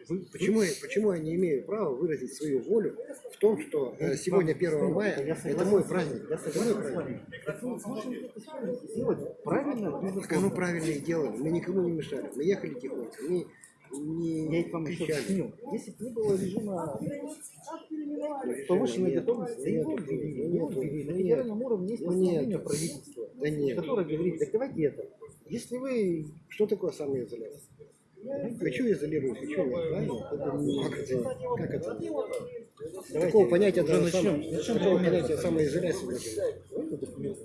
Вы- Почему, я- почему я не имею права выразить свою волю в том, что э, сегодня 1 мая, Я это согласен мой праздник. Я Это мой согласен праздник. вы это сделать правильно, Так оно правильно и делали. Мы никому не мешали. Мы ехали тихонько. Мы не Я ведь вам еще объяснил. Если бы не было режима повышенной Нет, готовности, да его нет, ввели, нет, его нет, ввели. На нет. федеральном уровне есть Ну, постановление нет. правительства, Да нет. которое говорит, так давайте это. Если вы Что такое самоизоляция? Хочу изолировать, хочу нет. Правильно? Это не- Как это? Как это? Такого понятия уже даже начнем. такого понятия самоизоляции нет. Документы начнем.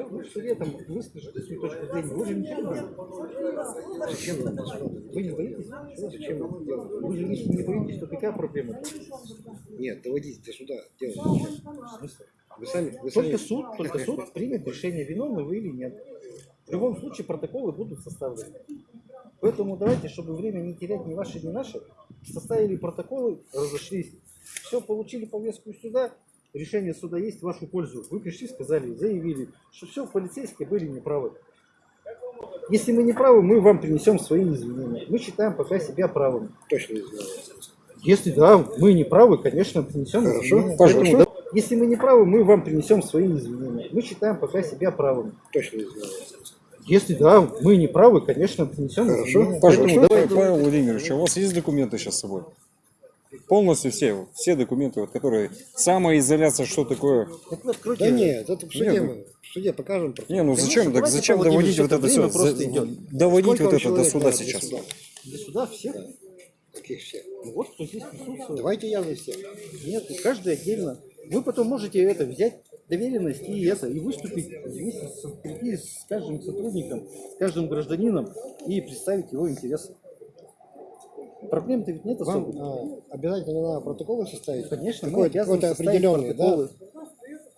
Все, вы в суде там выскажете свою точку зрения. Вы же ничего не боитесь. Зачем нам это? Вы не боитесь? Зачем нам это делать? Вы же если не боитесь, то какая проблема? Нет, доводить до суда делать зачем? Вы сами, вы Только сами- суд, только суд примет решение, виновны вы или нет. В любом случае протоколы будут составлены. Поэтому давайте, чтобы время не терять ни ваше, ни наше, составили протоколы, разошлись. Все, получили повестку сюда, решение суда есть в вашу пользу. Вы пришли, сказали, заявили, что все, полицейские были неправы. Если мы не правы, мы вам принесем свои извинения. Мы считаем пока себя правыми. Точно извиняюсь. Если да, мы не правы, конечно, принесем Хорошо, извинения. пожалуйста. Поэтому, да, если мы не правы, мы вам принесем свои извинения. Мы считаем пока себя правыми. Точно извиняюсь. Если да, мы не правы, конечно, принесем Хорошо. извинения. Пожалуйста, Поэтому Павел Владимирович, а у вас есть документы сейчас с собой? Полностью все, все документы, вот, которые самоизоляция, что такое? Так вы откройте. Да нет, это в суде Нет, мы, в суде покажем. Не, ну Конечно, зачем, так зачем доводить вот это все, идет. доводить Сколько вот это до суда сейчас? суда? Для суда всех. Каких всех? Ну Вот кто здесь присутствует. Давайте я за всех. Нет, каждый отдельно. Вы потом можете это взять доверенность и это, и выступить вместе с, прийти с каждым сотрудником, с каждым гражданином и представить его интересы. Проблем-то ведь нет Вам особо. а, обязательно надо протоколы составить? Конечно, мы Какой-то обязаны составить определенный, да?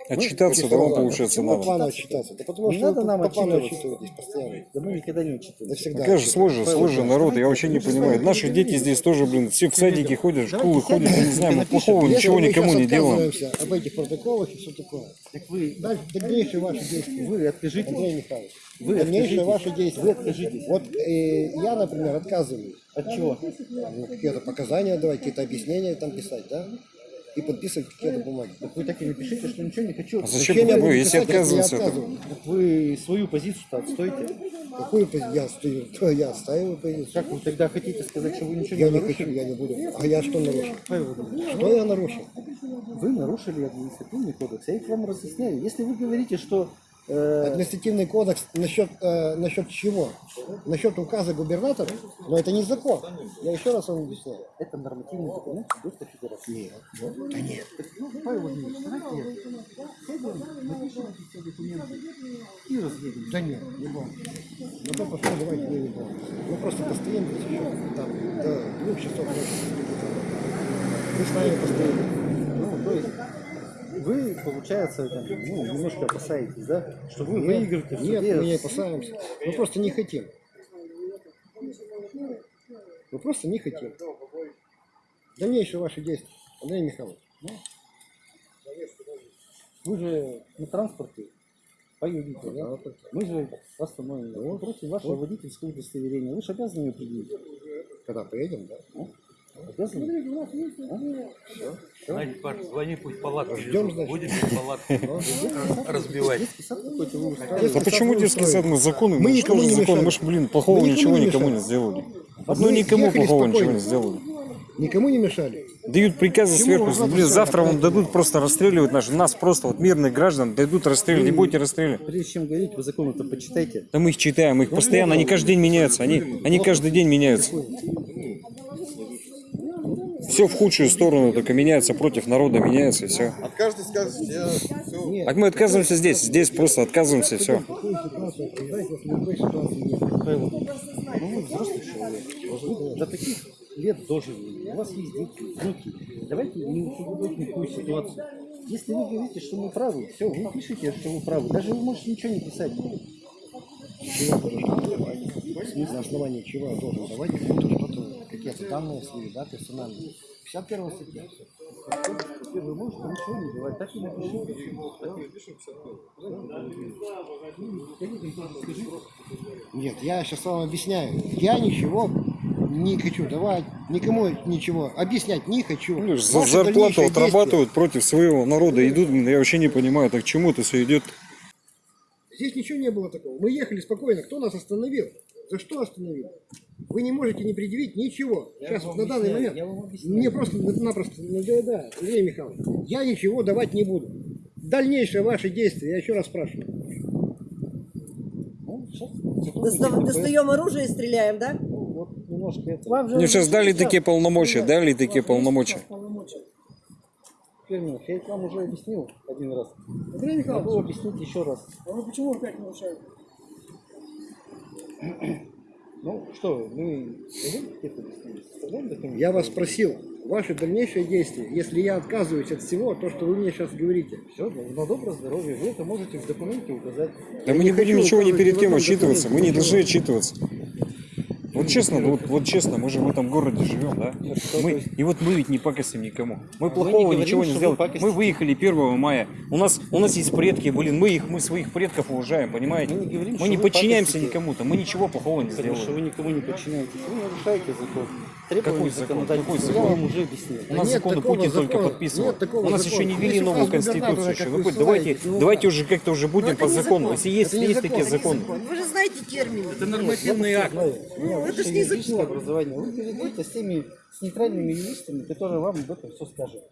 Протоколы. Отчитаться, да, вам получается Почему надо. плану отчитаться? Да потому Не что надо вы нам по плану отчитываться. отчитываетесь постоянно. Да мы никогда не учитываем. Да всегда. Какая же сложная, отчитываетесь. сложный народ, я вообще не понимаю. Наши дети здесь тоже, блин, все в садике ходят, в школы ходят, я не знаю, мы плохого ничего никому не делаем. об этих протоколах и все такое. Так вы, Дальше дальнейшие ваши действия. вы откажитесь. Андрей Михайлович, Вы дальнейшие ваши действия. Вы откажитесь. Вот э, я, например, отказываюсь. От чего? Ну, какие-то показания давать, какие-то объяснения там писать, да? И подписывать какие-то бумаги. Так вы так и напишите, что ничего не хочу. А зачем я вы, буду если писать, я отказываться? это- отказываюсь? Так вы свою позицию-то отстойте. Какую пози- я стою, то [laughs] я отстаиваю позицию. Как вы тогда хотите сказать, что вы ничего Я не не нарушили? хочу, я не буду. А я что нарушил? Павел Владимирович, Что я нарушил? Вы нарушили административный кодекс. Я их вам разъясняю. Если вы говорите, что Административный кодекс насчет, э, насчет чего? Насчет указа губернатора? Но это не закон. Я еще раз вам объясняю. это нормативный документ Сибирской Федерации. Нет. Да нет. Ну, Павел Владимирович, давайте я сядем, напишем эти все документы и разъедем. Да нет, не будем. Ну то пошло, давайте мы не будем. Мы просто постоим здесь еще там до двух часов ночи. Мы с вами постоим. Ну, то есть вы, получается, там, ну, немножко опасаетесь, да, что вы Нет, выиграете Нет, мы не опасаемся. Мы просто не хотим. Мы просто не хотим. Дальнейшие ваши действия, Андрей Михайлович. Ну, Вы же на транспорте поедете, да? Мы же остановим. Вот. Против вашего водительского удостоверения. Вы же обязаны ее предъявить. Когда поедем, да? Обязаны? Знаете, Паш, звони, пусть палатку Ждем, значит. Будете палатку разбивать. Да почему детский сад? Мы законы, Мы никому что же не законы? Мы ж, блин, плохого ничего никому не сделали. Одно никому плохого ничего не сделали. Никому не мешали. Дают приказы сверху, блин, завтра вам дадут просто расстреливать наш, нас просто, вот мирных граждан, дадут расстреливать, не будете расстреливать. Прежде чем говорить, вы законы-то почитайте. Да мы их читаем, их постоянно, они каждый день меняются, они, они каждый день меняются. Все в худшую сторону только меняется, против народа меняется и все. От каждый скажет, я все. Так мы отказываемся здесь, здесь просто отказываемся и все. Ну, до таких лет дожили. У вас есть дети, внуки. Давайте не усугублять никакую ситуацию. Если вы говорите, что мы правы, все, вы пишите, что вы правы. Даже вы можете ничего не писать. Чего давать? На основании чего я должен давать кому-то что-то, какие-то данные свои, да, персональные. 51 статья. Вы можете ничего не давать. Так и напишите. Нет, я сейчас вам объясняю. Я ничего не хочу давать, никому ничего объяснять не хочу. Ну, за зарплату отрабатывают против своего народа, идут, я вообще не понимаю, так к чему это все идет. Здесь ничего не было такого. Мы ехали спокойно. Кто нас остановил? За что остановил? Вы не можете не предъявить ничего. Сейчас вот на данный момент. Я вам объясняю. Мне просто-напросто надоедает, Андрей Михайлович. Я ничего давать не буду. Дальнейшие ваши действия, я еще раз спрашиваю. Ну, сейчас Достав- Достаем оружие и стреляем, да? Вот немножко это. Вам же Мне сейчас уже дали сейчас- такие полномочия, дали такие полномочия. Первый, я их вам уже объяснил один раз. Андрей Михайлович, Могу объяснить еще раз. а вы почему опять нарушаете? Ну что, мы? Я вас спросил, ваши дальнейшие действия, если я отказываюсь от всего, то, что вы мне сейчас говорите. Все, на доброе здоровье. Вы это можете в документе указать. Да мы не будем ничего ни перед кем отчитываться, мы не должны отчитываться. Вот честно, вот, вот честно, мы же в этом городе живем, да? Мы, и вот мы ведь не пакостим никому. Мы плохого говорим, ничего не что сделали. пакостите. Мы выехали 1 мая. У нас, у нас есть предки, блин, мы их, мы своих предков уважаем, понимаете? Мы не говорим, Мы что не подчиняемся никому-то, мы ничего плохого не Потому что сделали. вы никому не подчиняетесь. Вы нарушаете закон. Требования Какой закон? Я закон? вам уже объяснил. У нас нет законы Путин только закона. подписывал. Нет такого У нас закона. еще не ввели новую конституцию. еще. Вы давайте, ну, давайте уже как-то уже будем это по закону. закон. Если есть, есть закон, такие законы. Вы же знаете термины. Это нормативный акт. Ну, это ж не закон. образование. Вы перейдете с теми с нейтральными юристами, которые вам об этом все скажут.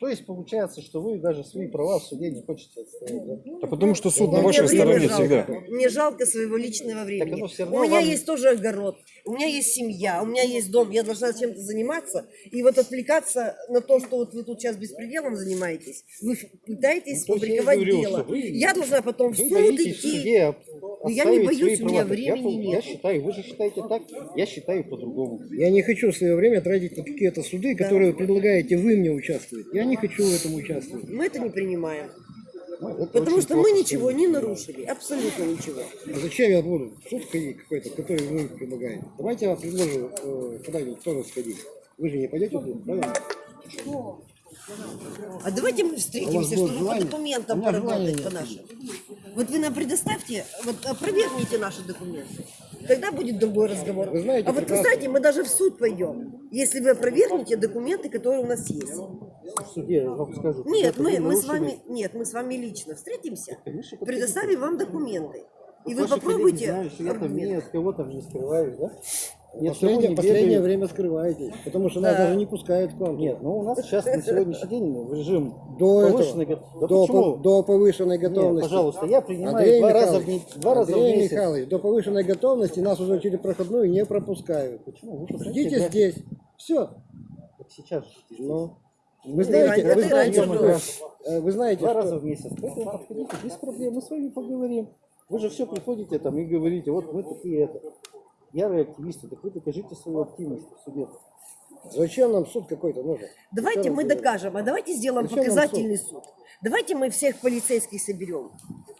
То есть получается, что вы даже свои права в суде не хотите отстоять. Да? Да потому что суд на вашей стороне жалко. всегда. Мне жалко своего личного времени. У меня вам- есть тоже огород, у меня есть семья, у меня есть дом. Я должна чем-то заниматься. И вот отвлекаться на то, что вот вы тут сейчас беспределом занимаетесь, вы пытаетесь Ну, есть я говорю, дело. вы- Я должна потом в суд идти. Но я не боюсь, у меня я времени Я нет. считаю, вы же считаете так, я считаю по-другому. Я не хочу свое время тратить на какие-то суды, которые предлагаете вы мне участвовать. Я не хочу в этом участвовать. Мы это не принимаем. Ну, это Потому что мы ничего не нарушили. Абсолютно ничего. А зачем я буду в суд какой-то, который вы предлагаете? Давайте я вам предложу э, куда-нибудь тоже сходить. Вы же не пойдете туда, правильно? А давайте мы встретимся, чтобы по желание? документам меня желания поработать по нашим. Вот вы нам предоставьте, вот опровергните наши документы. Тогда будет другой разговор. Вы знаете а вот, прекрасно. кстати, мы даже в суд пойдем, если вы опровергнете документы, которые у нас есть. В суде вам скажут. Нет, мы, мы с вами, нет, мы с вами лично встретимся, Конечно, предоставим вам документы. И вы попробуйте что я там ни от кого там не скрываюсь, да? Кого Последнее, не последнее время скрываетесь, потому что нас Да. даже не пускают к вам. Нет, ну у нас сейчас на сегодняшний день в режим До повышенной этого, готовности. Да до, почему? по- до повышенной Нет, готовности. пожалуйста, я принимаю Андрей два раза в два раза в Андрей месяц. Михайлович, до повышенной готовности нас уже через проходную не пропускают. Почему? Вы Ждите здесь. Все. Так сейчас. Ну, Ну, вы знаете, вы знаете, что, э, вы знаете, Два раза в месяц. Поэтому подходите, без проблем, мы с вами поговорим. Вы же все приходите там и говорите, вот мы такие это. Ярые активисты, так вы докажите свою активность в суде. Зачем нам суд какой-то нужен? Давайте мы докажем, а давайте сделаем Зачем показательный суд. Давайте мы всех полицейских соберем.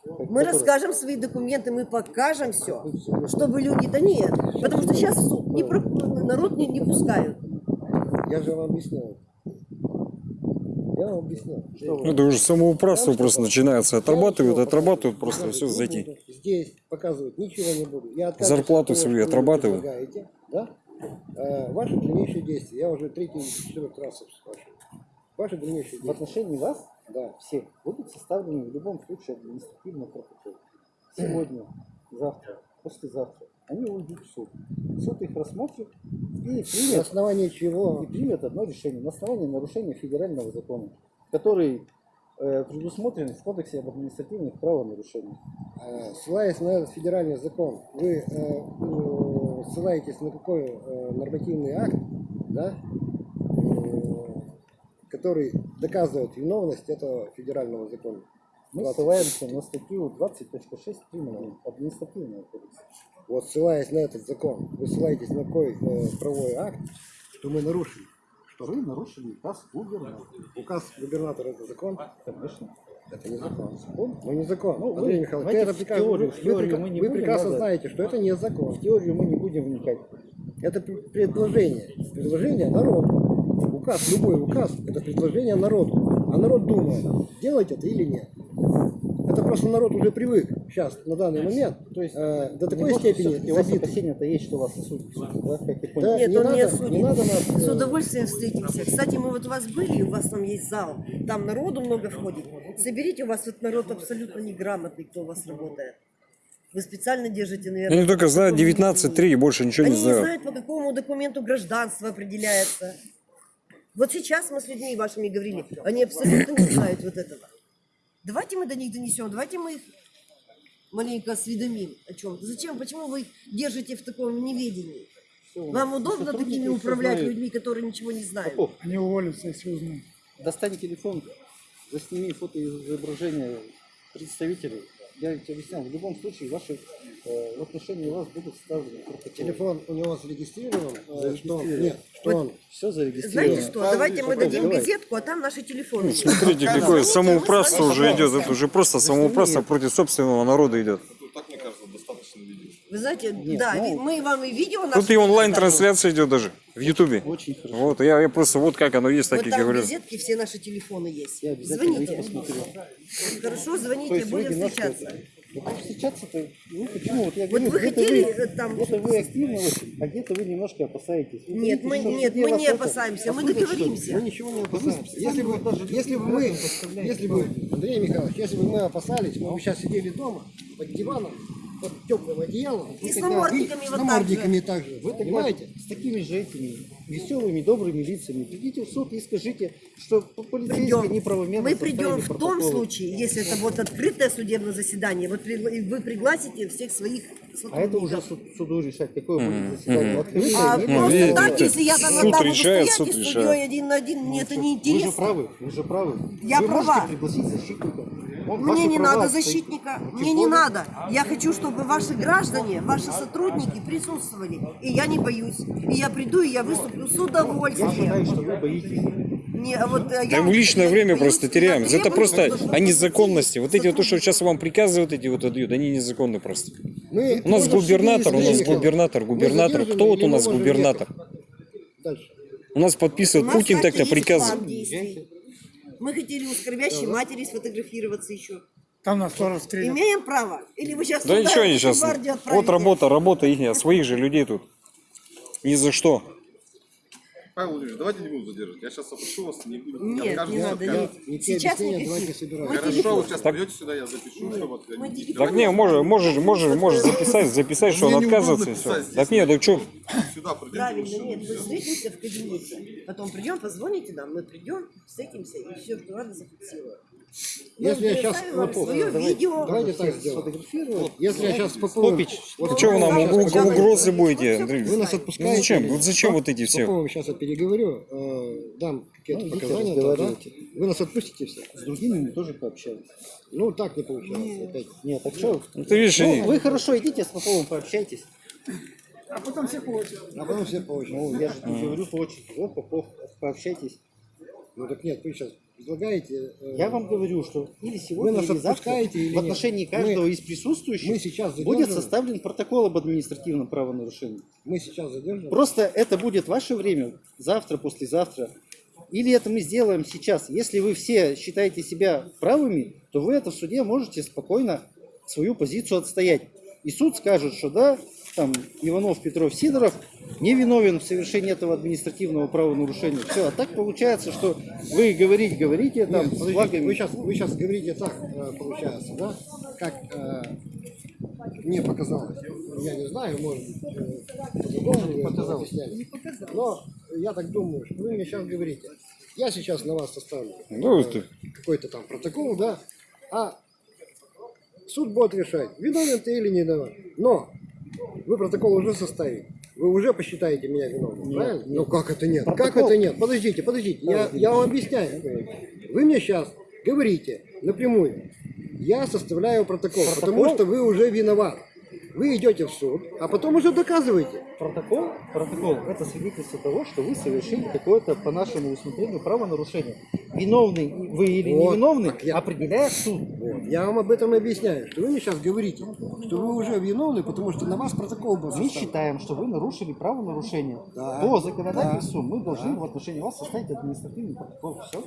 Мы Который- расскажем свои документы, мы покажем все, чтобы люди... Да нет, потому что сейчас суд не про- народ не, не пускают. Я же вам объясняю. Я вам объясняю. Что Это уже самоуправство просто начинается. Отрабатывают, отрабатывают, просто все зайти. Здесь показывать ничего не буду. Я отказываюсь Зарплату свою что вы отрабатываю. предлагаете, Да? Э, ваши дальнейшие действия. Я уже третий, четвертый раз спрашиваю. Ваши дальнейшие В действия. отношении вас Да. всех будут составлены в любом случае административный протокол. Сегодня, завтра, послезавтра. Они уйдут в суд. Суд их рассмотрит и На примет, основании чего? и примет одно решение на основании нарушения федерального закона, который э, предусмотрен в Кодексе об административных правонарушениях. Э, Ссылаясь на этот федеральный закон, вы э, э, ссылаетесь на какой э, нормативный акт, да, э, который доказывает виновность этого федерального закона? Мы 20. ссылаемся на статью 20.6 криминального административного кодекса. Вот ссылаясь на этот закон, вы ссылаетесь на какой э, правовой акт, что мы нарушили? Что вы нарушили указ губернатора. Указ губернатора это закон? Конечно. Это не закон. Ну не закон. Ну, вы Андрей Михайлович, давайте это в теорию, вы, в теорию прека- мы не вы будем, прекрасно надо. знаете, что это не закон. В теорию мы не будем вникать. Это пр- предложение. Предложение народу. Указ, любой указ, это предложение народу. А народ думает, делать это или нет. Это просто народ уже привык сейчас, на данный момент, То есть э, до такой степени у забитый. опасения-то есть, что вас осудят, да, как я понял. Да, Нет, не он не надо, осудит. не надо нас... С э, удовольствием встретимся. Кстати, мы вот у вас были, у вас там есть зал, там народу много входит. Соберите, у вас вот народ абсолютно неграмотный, кто у вас работает. Вы специально держите, наверное... Они только знают таком 19.3 и больше ничего Они не не знают. знают, по какому документу гражданство определяется. Вот сейчас мы с людьми вашими говорили, они абсолютно не знают вот этого. Давайте мы до них донесем, давайте мы их маленько осведомим о чем-то. Зачем, почему вы их держите в таком неведении? Вам удобно такими управлять людьми, которые ничего не знают? Попов, Они уволятся, если узнают. достань телефон, засними фотоизображение представителей. Я ведь объяснял, в любом случае ваши, э, в отношении вас будут составлены протоколы. Телефон у него зарегистрирован, э, что он, Зарегистрирован. нет, что он Все зарегистрировано. Знаете что, давайте мы дадим Давай. газетку, а там наши телефоны. есть. Смотрите, какое самоуправство уже идет. Это уже просто самоуправство против собственного народа идет. Вы знаете, Нет, да, ну, мы вам и видео Тут и онлайн-трансляция идет даже в Ютубе. Очень хорошо. Вот, я, я просто вот как оно есть, так Вот и там в говорю. газетке все наши телефоны есть. Я Звоните. Хорошо, звоните, есть вы будем встречаться. Ну, как встречаться-то, ну почему? Вот я Вот говорю, вы где-то хотели вы, э, там... где-то вы активны очень, а где-то вы немножко опасаетесь. Вы Нет, говорите, мы, нет, мы не опасаемся, мы договоримся. Мы ничего не опасаемся. Если бы, если бы мы, если бы, Андрей Михайлович, если бы мы опасались, мы бы сейчас сидели дома под диваном, под теплым одеялом. И с намордниками с вот так также. Вы понимаете? с такими же этими веселыми, добрыми лицами придите в суд и скажите, что полицейские Придем. неправомерно Мы придем в том протоколы. случае, если это вот открытое судебное заседание, вот вы пригласите всех своих А это уже сотрудников. суд- суду решать, какое будет заседание. Открытое, А нет? Ну, просто видите, так, если я там суд буду решает, стоять суд и решает. судьей один на один, мне это не Вы же интересно. правы, вы же правы. Я вы права. можете пригласить защитника. Он Мне не права надо защитника, мне не более- надо. Я хочу, чтобы ваши граждане, ваши сотрудники присутствовали. И я не боюсь. И я приду, и я выступлю с Я считаю, удовольствием. что вы боитесь. Не, а вот, э, Да я мы личное время боюсь, просто теряем. Это требую, просто чтобы о незаконности. Вот эти вот то, что сейчас вам приказывают, эти вот отдают, они незаконны просто. Мы У нас губернатор, у нас губернатор, губернатор. Кто вот у нас губернатор? Дальше. У нас У подписывает нас, Путин так-то приказ. Мы хотели у скорбящей матери сфотографироваться еще. Там нас тоже. Имеем право? Или вы сейчас Да ничего они эту сейчас. Вот работа, работа их, своих же людей тут. Ни за что. Павел Владимирович, давайте не буду задерживать. Я сейчас опрошу вас, не буду. Нет, не надо, нет. Сейчас никаких. Мы Хорошо, вы сейчас придете сюда, я запишу, чтобы отходить. Так не, можешь, можешь, можешь, можешь записать, записать, что он отказывается все. Так нет, так что? Сюда придете. Правильно, нет, мы встретимся в кабинете. Потом придем, позвоните нам, мы придем, встретимся и все, что надо, зафиксируем. Мы Если я сейчас вот, свое давайте, видео. давайте так сделаем. Если я сейчас попробую... Попич, что вы нам уг- уг- угрозы будете, Андрей? Вы нас Ну отпускаете? зачем? Вот зачем вот эти все? Попробуем сейчас я переговорю, э, дам какие-то Ну, показания. да, да? разговаривайте. Вы нас отпустите все? С другими мы тоже пообщаемся. Ну, так не получается. Опять. Нет, так что? Ну, ты видишь, ну, они- вы хорошо идите, с Поповым пообщайтесь. А потом все по очереди. А потом все по очереди. Ну, я же не говорю по очереди. Вот, Попов, пообщайтесь. Ну так нет, вы сейчас предлагаете... э, Я вам говорю, что или сегодня, нас или завтра или в отношении нет? каждого Мы- из присутствующих мы сейчас будет составлен протокол об административном правонарушении. Мы сейчас задержим. Просто это будет ваше время, завтра, послезавтра. Или это мы сделаем сейчас. Если вы все считаете себя правыми, то вы это в суде можете спокойно свою позицию отстоять. И суд скажет, что да, там Иванов, Петров, Сидоров не виновен в совершении этого административного правонарушения. Все, а так получается, что вы говорить говорите там Нет, с подождите, флагами. вы сейчас, вы сейчас говорите так, э, получается, да? Как э, мне показалось. Я не знаю, может быть, э, по-другому вы это показалось. Но я так думаю, что вы мне сейчас говорите. Я сейчас на вас составлю Ну, э, это- какой-то там протокол, да, а суд будет решать, виновен ты или не виноват. Но вы протокол уже составите. Вы уже посчитаете меня виновным, правильно? Ну как это нет? Как Протокол- это нет? Подождите, подождите, я, я вам объясняю. Вы мне сейчас говорите напрямую, я составляю протокол, потому что вы уже виноват. Вы идете в суд, а потом уже доказываете. Протокол, протокол – это свидетельство того, что вы совершили какое-то, по нашему усмотрению, правонарушение. Виновный вы или Вот, невиновный так я- определяет суд. Вот. Я вам об этом объясняю, что вы мне сейчас говорите, что вы уже виновны, потому что на вас протокол был Мы составлен. считаем, что вы нарушили правонарушение. Да. По законодательству мы должны в отношении вас составить административный протокол. Все.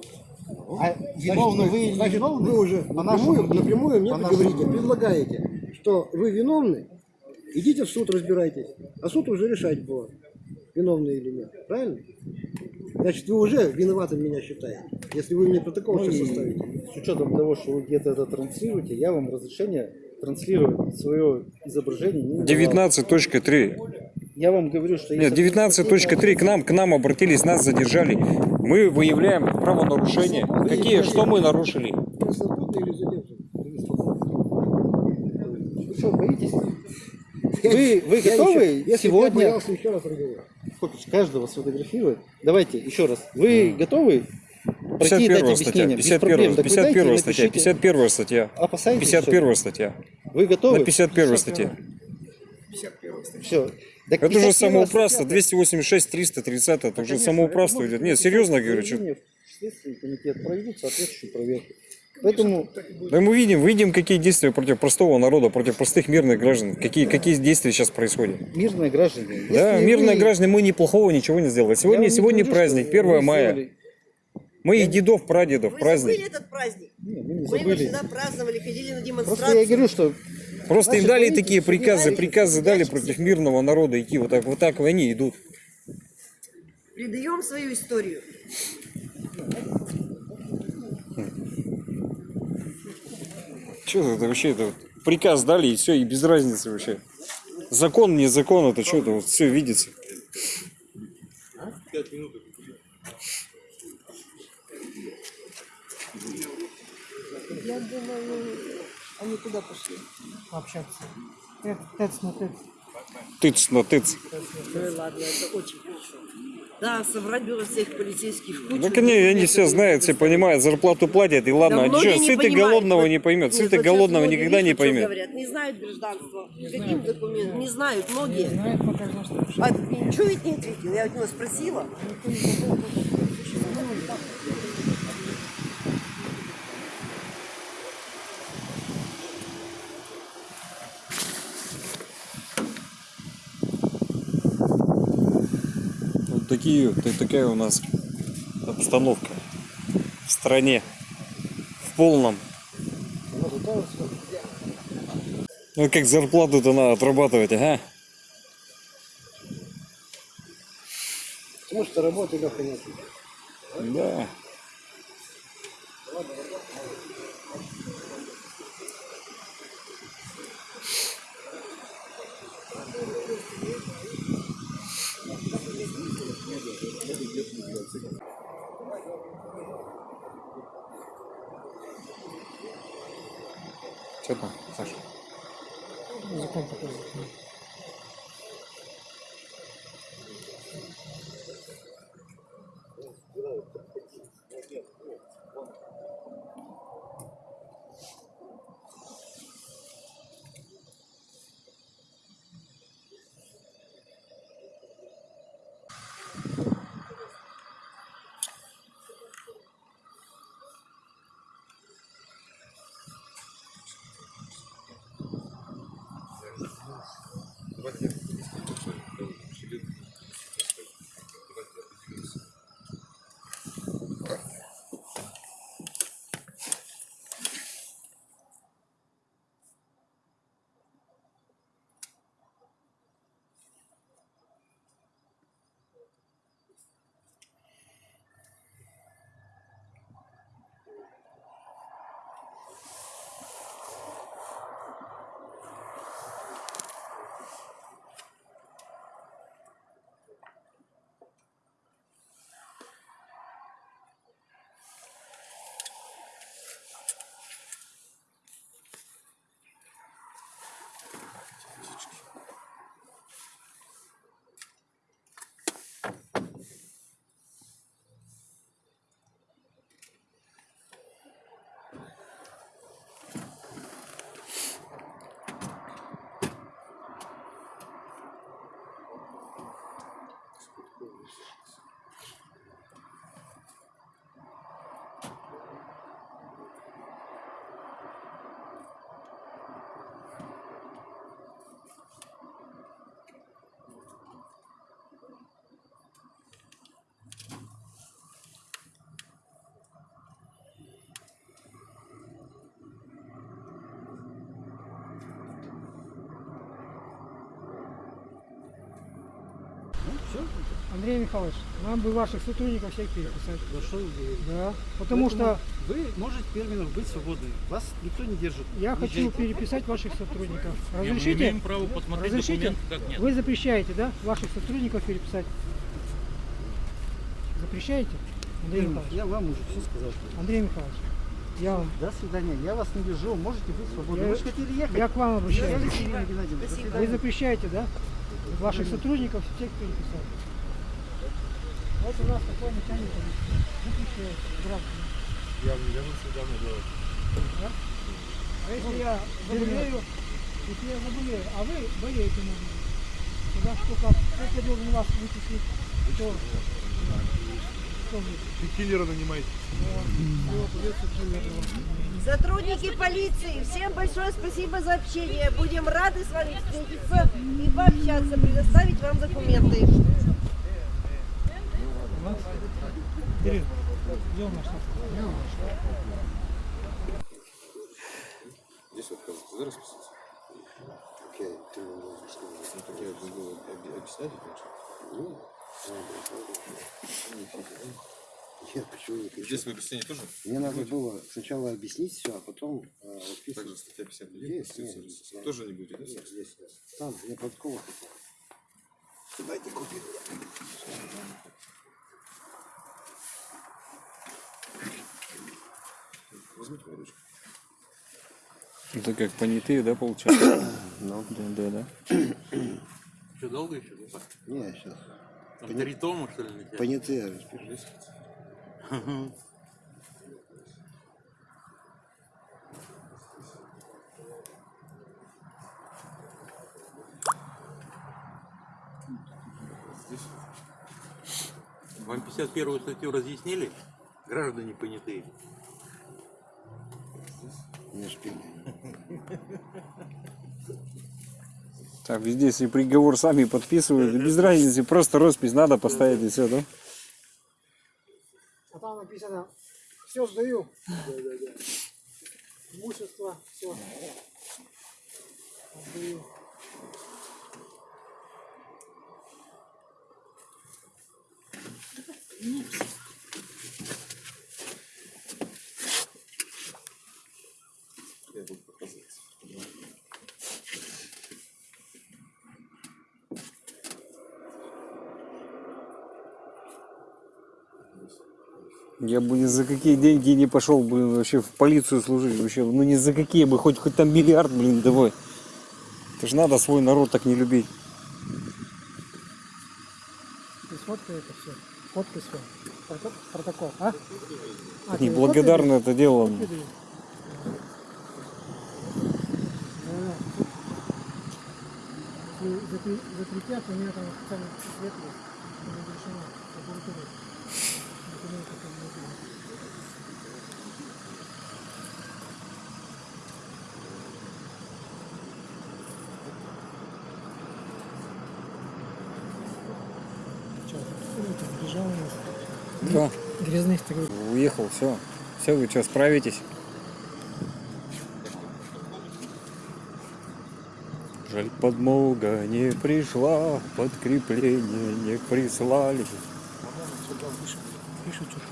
А виновны вы или значит, невиновны, вы уже напрямую, напрямую мне говорите, предлагаете, что вы виновны, идите в суд разбирайтесь, а суд уже решать будет, виновны или нет, правильно? Значит, вы уже виноватым меня считаете, если вы мне протокол Ну сейчас составите. с учетом того, что вы где-то это транслируете, я вам разрешение транслировать свое изображение не давал. 19.3. Я вам говорю, что Нет, 19.3 к нам, к нам обратились, нас задержали. Мы выявляем правонарушения. Какие, что мы нарушили? Я свободный или задержан? Вы что, боитесь? Я- Вы, вы я готовы еще- если бы я сегодня боялся, еще раз разговаривать. Попич, каждого сфотографировать? Давайте еще раз. Вы готовы пройти и дать 51 статья, объяснение? Без 51, проблем. Так вы дайте и 51 статья, напишите. 51 статья. Опасаетесь, 51 статья. Вы готовы? На 51 статье. Все. Это уже самоуправство, 286, 330, это уже самоуправство идет. Нет, серьезно говорю, что... Следственный комитет проведет соответствующую проверку. Поэтому Да мы видим, видим, какие действия против простого народа, против простых мирных граждан, какие, какие действия сейчас происходят. мирные граждане. Да, если мирные вы- граждане, мы неплохого ничего не сделали. Сегодня, не сегодня говорю, праздник, что 1 вы мая. сделали. Мы и дедов, прадедов, Вы праздник. забыли этот праздник? мы не Мы его забыли. всегда праздновали, ходили на демонстрации. Просто я говорю, что Просто им дали такие приказы, приказы дали против мирного народа идти. Вот так, вот так они идут. Предаем свою историю. Что это вообще? Это приказ дали и все, и без разницы вообще. Закон, не закон, это что это вот все видится. Пять минут. Я думаю, они куда пошли? Общаться. Тет на тет. Тыц на тыц. Ну ладно, это очень хорошо. Да, собрать было всех полицейских в кучу. Так они, они все знают, все понимают, зарплату платят, и ладно, Да а что, не сытый голодного не поймет, сытый голодного никогда не поймет. Говорят, не знают гражданства. Каким документом? Не знают многие. Знает пока что. А ничего ведь не ответил. Я у него спросила. Такие, та- такая у нас обстановка в стране, в полном. Ну как зарплату-то надо отрабатывать, ага. Потому что работы легко нет. Да. Андрей Михайлович, нам бы ваших сотрудников всех переписать. Да что? Да, потому Поэтому что Вы можете терминов быть свободны. Вас никто не держит. я хочу Езжайте. переписать ваших сотрудников. Не, мы Разрешите? имеем право посмотреть Разрешите? как нет. Вы запрещаете, да, ваших сотрудников переписать? Запрещаете? Андрей Михайлович. Я вам уже все сказал. Андрей Михайлович, я вам До свидания. Я вас не держу. Можете быть свободны. Я- Вы же хотели ехать. я к вам обращаюсь. Вы запрещаете, да? Ваших сотрудников всех переписать. Вот у нас такой начальник. Запрещает гражданам. Я не вернулся недавно делать. Да? А если я заболею, если я заболею, а вы болеете, быть, тогда сколько, сколько я должен вас вычислить? Кто? Кто вы? И киллера нанимаете. Сотрудники полиции, всем большое спасибо за общение. Будем рады с вами встретиться пообщаться, предоставить вам документы. Здесь вот ты расписаться? Окей, ты мне объяснил. Ну так я объяснять, конечно. Ну, Нет, почему не хочу? Здесь в объяснении тоже? Мне надо было сначала объяснить все, а потом э, подписывать. Также статья 59 Есть, Конституции нет, да. Тоже не будете, да? Нет, есть, есть. Там, я подкова хотел. Дайте купить. Возьмите мою ручку. Это как понятые, да, получается? [coughs] Ну. Да, да, да. Что, долго еще? Не, сейчас. Там три тома, что ли, летят? Понятые распишись. Вам 51-ю статью разъяснили? Граждане понятые. Не шпили. Так, везде, если приговор сами подписывают, без разницы, просто роспись надо поставить и все, да? Там написано, все сдаю. Имущество, все. Сдаю. Я Я бы ни за какие деньги не пошел, блин, вообще в полицию служить. Вообще, ну ни за какие бы, хоть, хоть там миллиард, блин, давай. Это ж надо свой народ так не любить. Ты сфоткай это все. Фоткай. Прото- Протокол, а? А, Неблагодарно это дело. закре- закрепят, у меня там официальный цвет есть. Разрешено. Документы там внутри. Чё, ну, там бежал у нас. Да. Грязных такой. Уехал, все. Все, вы что, справитесь? Жаль, подмога не пришла, подкрепление не прислали. Пишут что-то.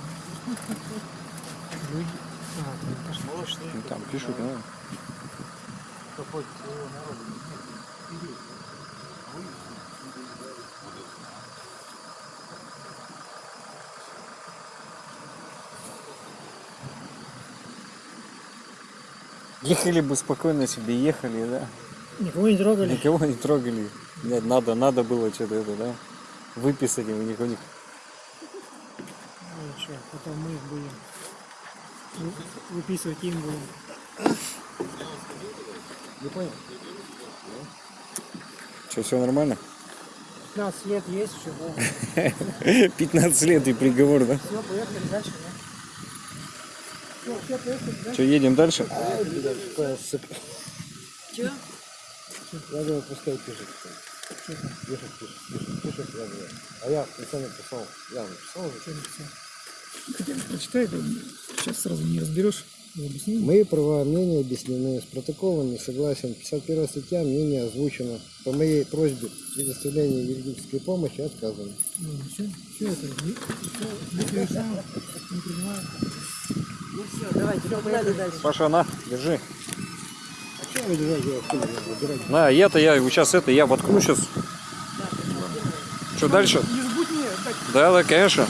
Люди. А, там пошли. Ну, там пишут, Ехали бы спокойно себе, ехали, да. Никого не трогали. Никого не трогали. Нет, надо, надо было что-то это, да. Выписать у них, у них. Ну что, потом мы их будем вы- выписывать им будем. Не понял? Что, все нормально? 15 лет есть [laughs] да. 15 лет и приговор, да? Все, поехали дальше, да. Все, поехали дальше. Что, едем дальше? Че? Надо его пускай пишет. Пишет, пишет, пишет, пишет, я говорю. А я сам написал. Я написал уже. Что написал? Хотя бы прочитай, да сейчас сразу не разберешь. Объясни. Мои права, мнения объяснены. С протоколом не согласен. 51 статья, мнение озвучено. По моей просьбе предоставление юридической помощи отказано. Ну, все, все это, не, все, не приезжал, не принимаю. Ну все, давайте, погнали дальше. Паша, на, держи. А что? Я выбирать? На, я-то я сейчас это, я воткну сейчас. Что дальше? Не забудь мне Да, да, конечно.